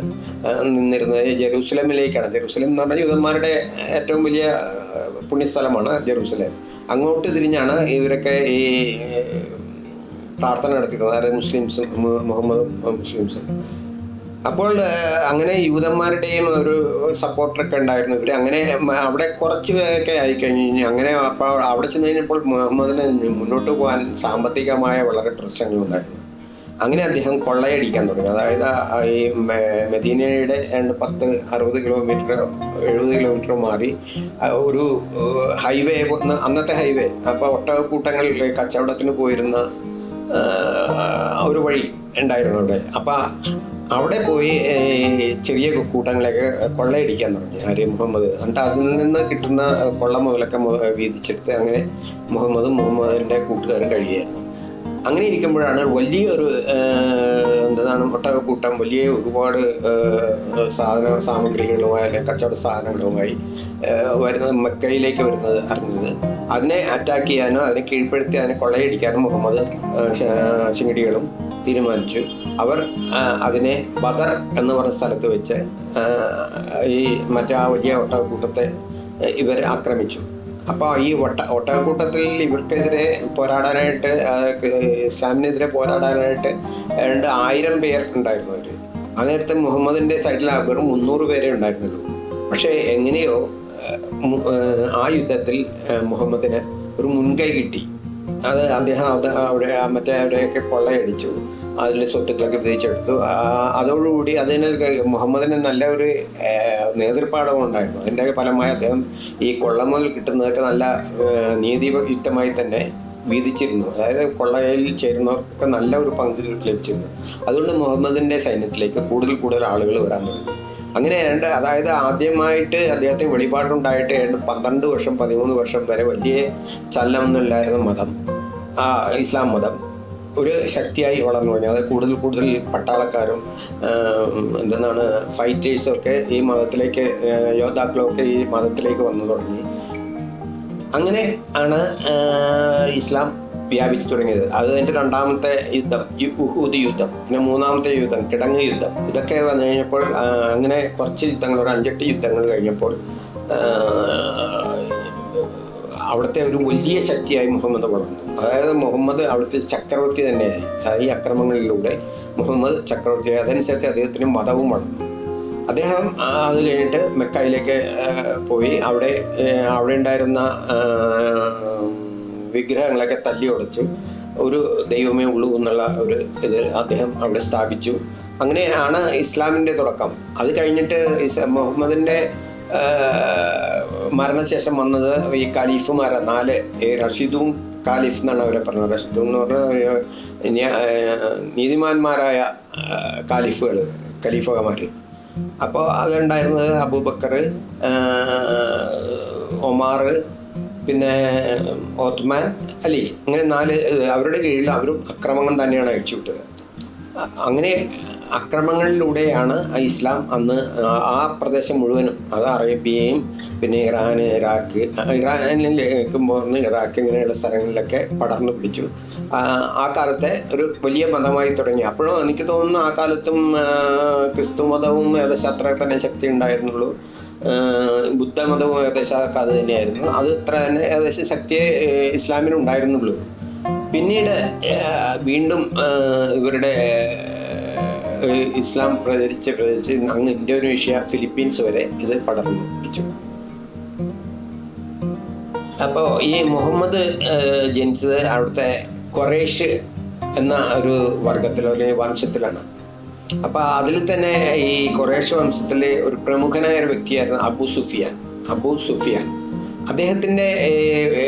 നിന്നിരുന്നത് ജെറൂസലമിലേക്കാണ്. ജെറൂസലം എന്ന് പറഞ്ഞാൽ യൂതന്മാരുടെ ഏറ്റവും വലിയ പുണ്യസ്ഥലമാണ് ജെറൂസലേം. അങ്ങോട്ട് തിരിഞ്ഞാണ് ഇവരൊക്കെ ഈ പ്രാർത്ഥന നടത്തിയിരുന്നത്. അതായത് മുസ്ലിംസും മുഹമ്മദും മുസ്ലിംസും. അപ്പോൾ അങ്ങനെ യൂതന്മാരുടെയും ഒരു സപ്പോർട്ടറൊക്കെ ഉണ്ടായിരുന്നു. ഇവർ അങ്ങനെ അവിടെ കുറച്ച് പേരൊക്കെ ആയി കഴിഞ്ഞു അങ്ങനെ അപ്പോൾ അവിടെ ചെന്ന് കഴിഞ്ഞപ്പോൾ മുഹമ്മദിന് മുന്നോട്ട് പോകാൻ സാമ്പത്തികമായ വളരെ പ്രശ്നങ്ങളുണ്ടായിരുന്നു അങ്ങനെ അദ്ദേഹം കൊള്ളയടിക്കാൻ തുടങ്ങി. അതായത് ഈ മെദീനയുടെ പത്ത് അറുപത് കിലോമീറ്റർ എഴുപത് കിലോമീറ്റർ മാറി ഒരു ഹൈവേ ഒന്ന് അന്നത്തെ ഹൈവേ അപ്പോൾ ഒട്ടകക്കൂട്ടങ്ങളിൽ കച്ചവടത്തിന് പോയിരുന്ന ഒരു വഴി ഉണ്ടായിരുന്നു അവിടെ. അപ്പം അവിടെ പോയി ചെറിയ കൂട്ടങ്ങളെയൊക്കെ കൊള്ളയടിക്കാൻ തുടങ്ങി. ആര് മുഹമ്മദ്. എന്നിട്ട് അതിൽ നിന്ന് കിട്ടുന്ന കൊള്ള മുതലൊക്കെ മുത- വീതിച്ചെടുത്ത് അങ്ങനെ മുഹമ്മദും മുഹമ്മദിന്റെ കൂട്ടുകാരും കഴിയുകയായിരുന്നു. അങ്ങനെ ഇരിക്കുമ്പോഴാണ് വലിയൊരു എന്താണ് ഒട്ടകക്കൂട്ടം വലിയ ഒരുപാട് സാധന സാമഗ്രികളുമായി അല്ലെങ്കിൽ കച്ചവട സാധനങ്ങളുമായി വരുന്നത് മക്കയിലേക്ക് വരുന്നത് അറിഞ്ഞത്. അതിനെ അറ്റാക്ക് ചെയ്യാനോ അതിനെ കീഴ്പ്പെടുത്തി അതിനെ കൊള്ളയടിക്കാനും മുഹമ്മദ് ചിങ്ങടികളും തീരുമാനിച്ചു. അവർ അതിനെ ബദർ എന്ന് പറഞ്ഞ സ്ഥലത്ത് വെച്ച് ഈ മറ്റേ ആ വലിയ ഒട്ടകക്കൂട്ടത്തെ ഇവർ ആക്രമിച്ചു. അപ്പോൾ ഈ ഒട്ട ഒട്ടകക്കൂട്ടത്തിൽ ഇവർക്കെതിരെ പോരാടാനായിട്ട് ഇസ്ലാമിനെതിരെ പോരാടാനായിട്ട് രണ്ട് ആയിരം പേർ ഉണ്ടായിരുന്നു അവർ ആ നേരത്തെ മുഹമ്മദിന്റെ സൈഡിൽ വെറും മുന്നൂറ് പേരെ ഉണ്ടായിരുന്നുള്ളൂ. പക്ഷേ എങ്ങനെയോ ആ, യുദ്ധത്തിൽ മുഹമ്മദിന് ഒരു മുൻകൈ കിട്ടി. അത് അദ്ദേഹം അത് അവിടെ മറ്റേ അവരെയൊക്കെ കൊള്ളയടിച്ചു. അതിൽ സ്വത്തുക്കളൊക്കെ വിധിച്ചെടുത്തു അതോടുകൂടി അതിന് മുഹമ്മദിന് നല്ല ഒരു നേതൃപാഠവും ഉണ്ടായിരുന്നു. അതിന്റെ ഫലമായി അദ്ദേഹം ഈ കൊള്ള മുതൽ കിട്ടുന്നതൊക്കെ നല്ല നീതിയുക്തമായി തന്നെ വീതിച്ചിരുന്നു. അതായത് കൊള്ളയിൽ ചേരുന്നവർക്കൊക്കെ നല്ല ഒരു പങ്ക് ലഭിച്ചിരുന്നു. അതുകൊണ്ട് മുഹമ്മദിന്റെ സൈന്യത്തിലേക്ക് കൂടുതൽ കൂടുതൽ ആളുകൾ വരാൻ തുടങ്ങി. അങ്ങനെ രണ്ട് അതായത് ആദ്യമായിട്ട് അദ്ദേഹത്തിന് വെളിപാടുണ്ടായിട്ട് ഏതാണ്ട് പന്ത്രണ്ട് വർഷം പതിമൂന്ന് വർഷം വരെ വലിയ ചലനമൊന്നുമില്ലായിരുന്ന മതം. ആ ഇസ്ലാം മതം. ഒരു ശക്തിയായി വളർന്നു കഴിഞ്ഞു അത് കൂടുതൽ കൂടുതൽ പട്ടാളക്കാരും എന്താണ് ഫൈറ്റേഴ്സും ഒക്കെ ഈ മതത്തിലേക്ക് യോദ്ധാക്കളൊക്കെ ഈ മതത്തിലേക്ക് വന്നു തുടങ്ങി. അങ്ങനെ ആണ് ഇസ്ലാം വ്യാപിച്ചു തുടങ്ങിയത്. അത് അതിന്റെ രണ്ടാമത്തെ യുദ്ധം ഉഹൂദ് യുദ്ധം പിന്നെ മൂന്നാമത്തെ യുദ്ധം കിടങ്ങ് യുദ്ധം. ഇതൊക്കെ വന്നു കഴിഞ്ഞപ്പോൾ അങ്ങനെ കുറച്ച് യുദ്ധങ്ങൾ ഒരു അഞ്ചെട്ട് യുദ്ധങ്ങൾ കഴിഞ്ഞപ്പോൾ അവിടുത്തെ ഒരു വലിയ ശക്തിയായി മുഹമ്മദ് വളർന്നു. അതായത് മുഹമ്മദ് അവിടുത്തെ ചക്രവർത്തി തന്നെയായി. ഈ അക്രമങ്ങളിലൂടെ മുഹമ്മദ് ചക്രവർത്തിയായി അതനുസരിച്ച് അദ്ദേഹത്തിന് മതവും വളർന്നു. അദ്ദേഹം അത് കഴിഞ്ഞിട്ട് മെക്കയിലേക്ക് പോയി. അവിടെ അവിടെ ഉണ്ടായിരുന്ന വിഗ്രഹങ്ങളൊക്കെ തല്ലി ഉടച്ചു. ഒരു ദൈവമേ ഉള്ളൂ എന്നുള്ള ഒരു ഇത് അദ്ദേഹം അവിടെ സ്ഥാപിച്ചു. അങ്ങനെയാണ് ഇസ്ലാമിന്റെ തുടക്കം. അത് കഴിഞ്ഞിട്ട് മുഹമ്മദിന്റെ മരണശേഷം വന്നത് ഈ ഖലീഫുമാരാ. നാല് ഈ റഷീദും ഖാലിഫ് എന്നാണ് അവരെ പറഞ്ഞത്. റഷീദ് എന്ന് പറഞ്ഞാൽ നീതിമാന്മാരായ ഖാലിഫുകൾ ഖലീഫമാർ അപ്പോൾ അതുണ്ടായിരുന്നത് അബൂബക്കർ ഒമാർ പിന്നെ ഓത്മാൻ അലി അങ്ങനെ നാല് അവരുടെ കീഴിൽ അവരും അക്രമങ്ങൾ തന്നെയാണ് അയച്ചുവിട്ടത് അ- അങ്ങനെ അക്രമങ്ങളിലൂടെയാണ് ഇസ്ലാം അന്ന് ആ- പ്രദേശം മുഴുവനും അത് അറേബ്യയും പിന്നെ ഇറാൻ ഇറാഖ് ഇറാനിലേക്ക് പോകുന്ന ഇറാഖ് ഇങ്ങനെയുള്ള സ്ഥലങ്ങളിലൊക്കെ പടർന്നു പിടിച്ചു. ആ കാലത്തെ ഒരു വലിയ മതമായി തുടങ്ങി. അപ്പോഴും എനിക്ക് തോന്നുന്നു ആ കാലത്തും ക്രിസ്തു മതവും ഏകദേശം അത്ര തന്നെ ശക്തി ഉണ്ടായിരുന്നുള്ളൂ ബുദ്ധമതവും ഏകദേശം അത് തന്നെയായിരുന്നു. അത് ഇത്ര തന്നെ ഏകദേശം ശക്തിയെ ഇസ്ലാമിനുണ്ടായിരുന്നുള്ളൂ പിന്നീട് വീണ്ടും ഇവരുടെ ഇസ്ലാം പ്രചരിച്ച് പ്രചരിച്ച് അങ്ങ് ഇന്തോനേഷ്യ ഫിലിപ്പീൻസ് വരെ ഇത് പടർന്നു. പിടിച്ചു അപ്പോൾ ഈ മുഹമ്മദ് ജനിച്ചത് അവിടുത്തെ കൊറേഷ് എന്ന ഒരു വർഗത്തിലോ അല്ലെങ്കിൽ വംശത്തിലാണ്. അപ്പൊ അതിൽ തന്നെ ഈ ഖുറേഷ് വംശത്തിലെ ഒരു പ്രമുഖനായ ഒരു വ്യക്തിയായിരുന്നു അബു സുഫിയാൻ. അബു സുഫിയാൻ. അദ്ദേഹത്തിന്റെ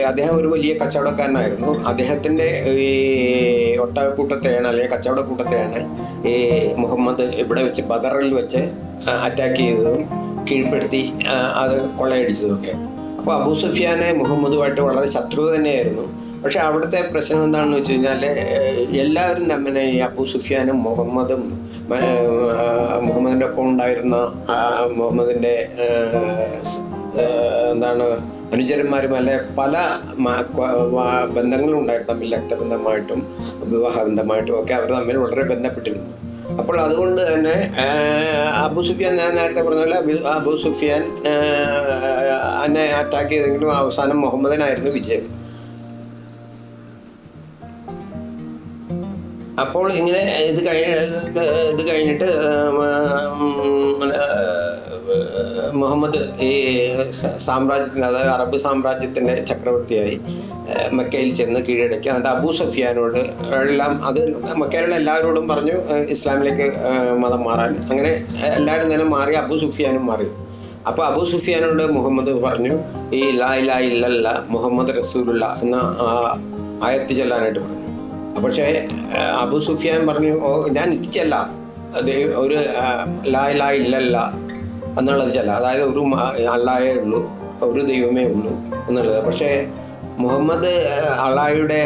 അദ്ദേഹം ഒരു വലിയ കച്ചവടക്കാരനായിരുന്നു. അദ്ദേഹത്തിന്റെ ഈ ഒട്ടകക്കൂട്ടത്തെയാണ് അല്ലെങ്കിൽ കച്ചവടക്കൂട്ടത്തെയാണ് ഈ മുഹമ്മദ് ഇവിടെ വെച്ച് ബദറിൽ വെച്ച് അറ്റാക്ക് ചെയ്തതും കീഴ്പ്പെടുത്തി അത് കൊള്ളയടിച്ചതുമൊക്കെ അപ്പോൾ അബൂ സുഫിയാനെ മുഹമ്മദുമായിട്ട് വളരെ ശത്രുത തന്നെയായിരുന്നു. പക്ഷെ അവിടുത്തെ പ്രശ്നം എന്താണെന്ന് വെച്ച് കഴിഞ്ഞാൽ എല്ലാവരും തന്നെ ഈ അബു സുഫിയാനും മുഹമ്മദും മുഹമ്മദിന്റെ ഒപ്പം ഉണ്ടായിരുന്ന മുഹമ്മദിന്റെ എന്താണ് അനുചരന്മാരും അല്ലെ പല ബന്ധങ്ങളും ഉണ്ടായിരുന്നു തമ്മിൽ രക്തബന്ധമായിട്ടും വിവാഹ ബന്ധമായിട്ടും ഒക്കെ അവർ തമ്മിൽ വളരെ ബന്ധപ്പെട്ടിരുന്നു. അപ്പോൾ അതുകൊണ്ട് തന്നെ അബു സുഫിയാൻ ഞാൻ നേരത്തെ പറഞ്ഞ പോലെ അബു സുഫിയാൻ എന്നെ അറ്റാക്ക് ചെയ്തെങ്കിലും അവസാനം മുഹമ്മദിനായിരുന്നു വിജയം. അപ്പോൾ ഇങ്ങനെ ഇത് കഴിഞ്ഞ ഇത് കഴിഞ്ഞിട്ട് മുഹമ്മദ് ഈ സാമ്രാജ്യത്തിന്റെ അതായത് അറബ് സാമ്രാജ്യത്തിന്റെ ചക്രവർത്തിയായി മക്കയിൽ ചെന്ന് കീഴടക്കി. എന്നിട്ട് അബൂ സഫിയാനോട് എല്ലാം അത് മക്കയിലുള്ള എല്ലാവരോടും പറഞ്ഞു ഇസ്ലാമിലേക്ക് മതം മാറാൻ. അങ്ങനെ എല്ലാവരും തന്നെ മാറി അബൂ സുഫിയാനും മാറി. അപ്പോൾ അബൂ സുഫിയാനോട് മുഹമ്മദ് പറഞ്ഞു ഈ ലാ ഇലാ ഇല്ലല്ല മുഹമ്മദ് റസൂലുള്ള എന്ന ആയത്ത് ചെല്ലാനായിട്ട് പറഞ്ഞു. പക്ഷേ അബു സുഫിയാൻ പറഞ്ഞു ഓ ഞാൻ ഇത് ചെല്ലാം ദൈവ ഒരു ലായ ലാ ലാ ഇല്ലല്ല എന്നുള്ളത് ചില അതായത് ഒരു അള്ളായേ ഉള്ളൂ ഒരു ദൈവമേ ഉള്ളൂ എന്നുള്ളത്. പക്ഷേ മുഹമ്മദ് അള്ളായുടെ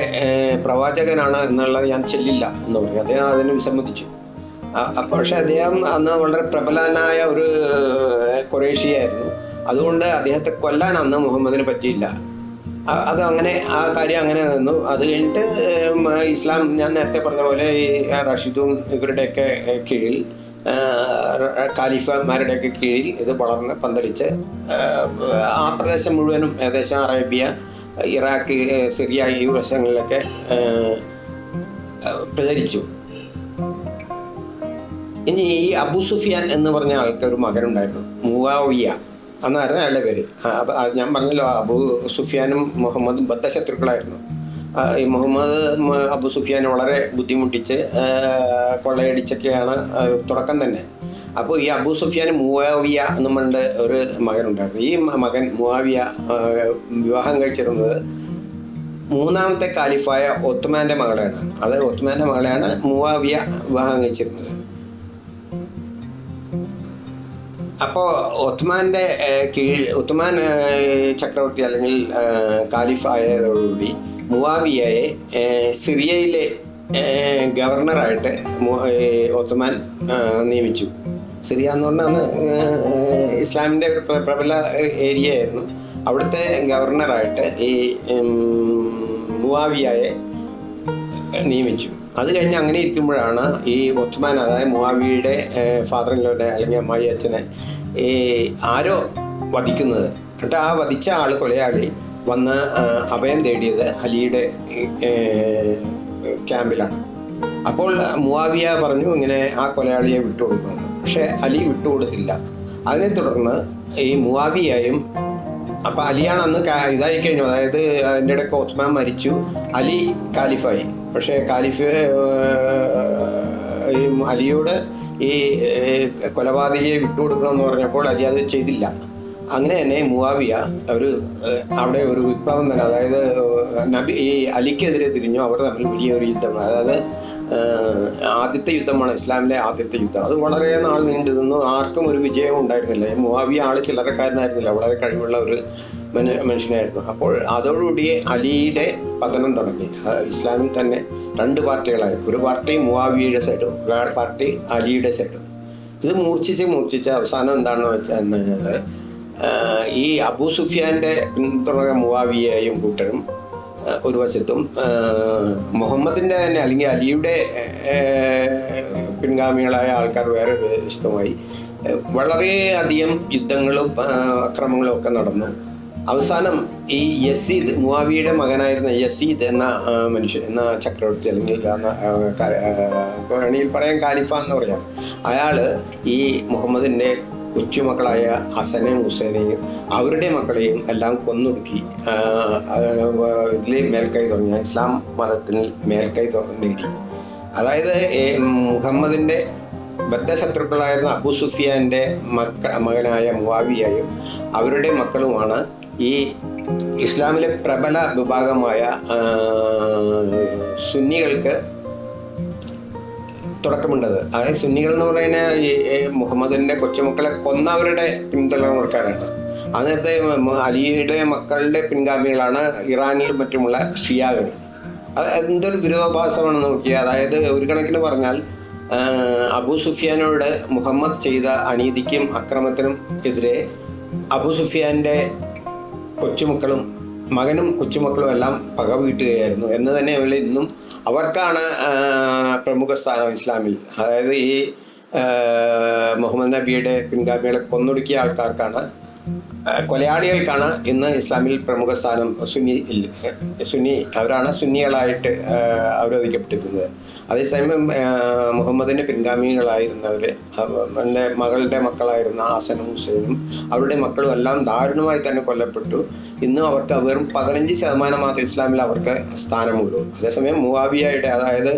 പ്രവാചകനാണ് എന്നുള്ളത് ഞാൻ ചെല്ലില്ല എന്ന് പറഞ്ഞു. അദ്ദേഹം അതിന് വിസമ്മതിച്ചു. പക്ഷെ അദ്ദേഹം അന്ന് വളരെ പ്രബലനായ ഒരു കുറേശിയായിരുന്നു. അതുകൊണ്ട് അദ്ദേഹത്തെ കൊല്ലാൻ അന്ന് മുഹമ്മദിന് പറ്റിയില്ല. അത് അങ്ങനെ ആ കാര്യം അങ്ങനെ നിന്നു. അത് കഴിഞ്ഞിട്ട് ഇസ്ലാം ഞാൻ നേരത്തെ പറഞ്ഞ പോലെ ഈ റഷീദും ഇവരുടെയൊക്കെ കീഴിൽ ഖാലിഫമാരുടെയൊക്കെ കീഴിൽ ഇത് വളർന്ന് പന്തലിച്ച് ആ പ്രദേശം മുഴുവനും ഏകദേശം അറേബ്യ ഇറാഖ് സിറിയ ഈ വശങ്ങളിലൊക്കെ പ്രചരിച്ചു. ഇനി ഈ അബു സുഫിയാൻ എന്ന് പറഞ്ഞ ആൾക്കൊരു മകനുണ്ടായിരുന്നു മുവാവിയ. എന്നായിരുന്നു അയാളുടെ പേര്. ഞാൻ പറഞ്ഞല്ലോ അബു സുഫിയാനും മുഹമ്മദും ബദ്ധശത്രുക്കളായിരുന്നു. ശത്രുക്കളായിരുന്നു ഈ മുഹമ്മദ് അബു സുഫിയാൻ വളരെ ബുദ്ധിമുട്ടിച്ച് കൊള്ളയടിച്ചൊക്കെയാണ് തുടക്കം തന്നെ. അപ്പോൾ ഈ അബു സുഫിയാൻ മുവാവിയ എന്ന് പറഞ്ഞ ഒരു മകനുണ്ടായിരുന്നു. ഈ മകൻ മുവാവിയ വിവാഹം കഴിച്ചിരുന്നത് മൂന്നാമത്തെ കാലിഫായ ഒത്തുമാന്റെ മകളെയാണ്. അത് ഒത്തുമാന്റെ മകളെയാണ് മുവാവിയ വിവാഹം കഴിച്ചിരുന്നത്. അപ്പോൾ ഒത്മാന്റെ കീഴിൽ ഒത്മാൻ ചക്രവർത്തി അല്ലെങ്കിൽ കാലിഫ് ആയതോടുകൂടി മുവാവിയയെ സിറിയയിലെ ഗവർണറായിട്ട് ഒത്മാൻ നിയമിച്ചു. സിറിയ എന്ന് പറഞ്ഞാൽ അന്ന് ഇസ്ലാമിന്റെ പ്രബല ഏരിയ ആയിരുന്നു അവിടുത്തെ ഗവർണറായിട്ട് ഈ മുവാവിയയെ നിയമിച്ചു. അത് കഴിഞ്ഞ് അങ്ങനെ ഇരിക്കുമ്പോഴാണ് ഈ ഒത്തുമാൻ അതായത് മുവാവിയുടെ ഫാദർ ഇൻലോയുടെ അല്ലെങ്കിൽ അമ്മായി അച്ഛനെ ഈ ആരോ വധിക്കുന്നത്. എന്നിട്ട് ആ വധിച്ച ആൾ കൊലയാളി വന്ന് അഭയം തേടിയത് അലിയുടെ ക്യാമ്പിലാണ്. അപ്പോൾ മുവാവിയ പറഞ്ഞു ഇങ്ങനെ ആ കൊലയാളിയെ വിട്ടുകൊടുക്കുമെന്ന് പക്ഷേ അലി വിട്ടുകൊടുത്തില്ല. അതിനെ തുടർന്ന് ഈ മുവാവിയായും അപ്പൊ അലിയാണ് അന്ന് ഇതായി കഴിഞ്ഞു. അതായത് അതിന്റെ ഇടയ്ക്ക് ഓസ്മാൻ മരിച്ചു. അലി കാലിഫായി. പക്ഷേ കാലിഫ് അലിയോട് ഈ കൊലപാതകയെ വിട്ടുകൊടുക്കണമെന്ന് പറഞ്ഞപ്പോൾ അലി അത് ചെയ്തില്ല. അങ്ങനെ തന്നെ മുവാവിയ ഒരു അവിടെ ഒരു വിപ്ലവം തന്നെ അതായത് നബി ഈ അലിക്കെതിരെ തിരിഞ്ഞു അവർ തമ്മിൽ വലിയ ഒരു യുദ്ധമാണ് അതായത് ആദ്യത്തെ യുദ്ധമാണ് ഇസ്ലാമിലെ ആദ്യത്തെ യുദ്ധം. അത് വളരെ നാൾ നീണ്ടു നിന്നു ആർക്കും ഒരു വിജയവും ഉണ്ടായിരുന്നില്ല. ഈ മുവാവിയ ആൾ ചില്ലറക്കാരനായിരുന്നില്ല. വളരെ കഴിവുള്ള ഒരു മനു- മനുഷ്യനായിരുന്നു. അപ്പോൾ അതോടുകൂടി അലിയുടെ പതനം തുടങ്ങി. ഇസ്ലാമിൽ തന്നെ രണ്ട് പാർട്ടികളായി. ഒരു പാർട്ടി മുവാവിയുടെ സൈഡും ഒരു പാർട്ടി അലിയുടെ സൈഡും. ഇത് മൂർച്ഛിച്ച് മൂർച്ഛിച്ച് അവസാനം എന്താണെന്ന് വെച്ചാൽ കഴിഞ്ഞാൽ ഈ അബൂ സുഫിയാന്റെ പിന്തുണ മുവാവിയെയും കൂട്ടരും ഒരു വശത്തും മുഹമ്മദിന്റെ തന്നെ അല്ലെങ്കിൽ അലിയുടെ പിൻഗാമികളായ ആൾക്കാർ വേറെ വിശദമായി വളരെയധികം യുദ്ധങ്ങളും അക്രമങ്ങളും ഒക്കെ നടന്നു. അവസാനം ഈ യസീദ് മുവാവിയുടെ മകനായിരുന്ന യസീദ് എന്ന മനുഷ്യൻ എന്ന ചക്രവർത്തി അല്ലെങ്കിൽ വേണമെങ്കിൽ പറയാൻ കാലിഫ എന്ന് പറയാം. അയാൾ ഈ മുഹമ്മദിന്റെ കൊച്ചുമക്കളായ ഹസനെയും ഹുസൈനെയും അവരുടെ മക്കളെയും എല്ലാം കൊന്നൊടുക്കി. ഇതിൽ മേൽക്കൈ തുടങ്ങി. ഇസ്ലാം മതത്തിൽ മേൽക്കൈ നേടി. അതായത് മുഹമ്മദിന്റെ ബദ്ധശത്രുക്കളായിരുന്ന അബു സുഫിയാന്റെ മക്ക മകനായ മുവാവിയായും അവരുടെ മക്കളുമാണ് ഈ ഇസ്ലാമിലെ പ്രബല വിഭാഗമായ സുന്നികൾക്ക് തുടക്കമുണ്ടത്. അതായത് സുന്നികൾ എന്ന് പറയുന്ന ഈ മുഹമ്മദിന്റെ കൊച്ചുമക്കളെ കൊന്നവരുടെ പിന്തുണക്കാരാണ് ആ നേരത്തെ അലിയുടെ മക്കളുടെ പിൻഗാമികളാണ് ഇറാനിലും മറ്റുമുള്ള ഷിയാകൾ. അത് എന്തൊരു വിരോധാഭാസമാണെന്ന് നോക്കിയാൽ അതായത് ഒരു കണക്കിന് പറഞ്ഞാൽ അബു സുഫിയാനോട് മുഹമ്മദ് ചെയ്ത അനീതിക്കും അക്രമത്തിനും എതിരെ അബു സുഫിയാന്റെ കൊച്ചുമക്കളും മകനും കൊച്ചുമക്കളും എല്ലാം പക വീട്ടുകയായിരുന്നു. എന്ന് തന്നെ അവരിൽ ഇന്നും അവർക്കാണ് പ്രമുഖ സ്ഥാനം ഇസ്ലാമിൽ. അതായത് ഈ മുഹമ്മദ് നബിയുടെ പിൻഗാമികളെ കൊന്നൊടുക്കിയ ആൾക്കാർക്കാണ് കൊലയാളികൾക്കാണ് ഇന്ന് ഇസ്ലാമിൽ പ്രമുഖ സ്ഥാനം സുന്നി സുന്നി അവരാണ് സുന്നികളായിട്ട് അവരോധിക്കപ്പെട്ടിരുന്നത് അതേസമയം മുഹമ്മദിന്റെ പിൻഗാമികളായിരുന്നവർ എന്റെ മകളുടെ മക്കളായിരുന്ന ആസനും ഹുസൈനും അവരുടെ മക്കളും എല്ലാം ദാരുണമായി തന്നെ കൊല്ലപ്പെട്ടു. ഇന്നും അവർക്ക് വെറും പതിനഞ്ച് ശതമാനം മാത്രം ഇസ്ലാമിൽ അവർക്ക് സ്ഥാനമുള്ളൂ. അതേസമയം മുവാവിയയുടെ അതായത്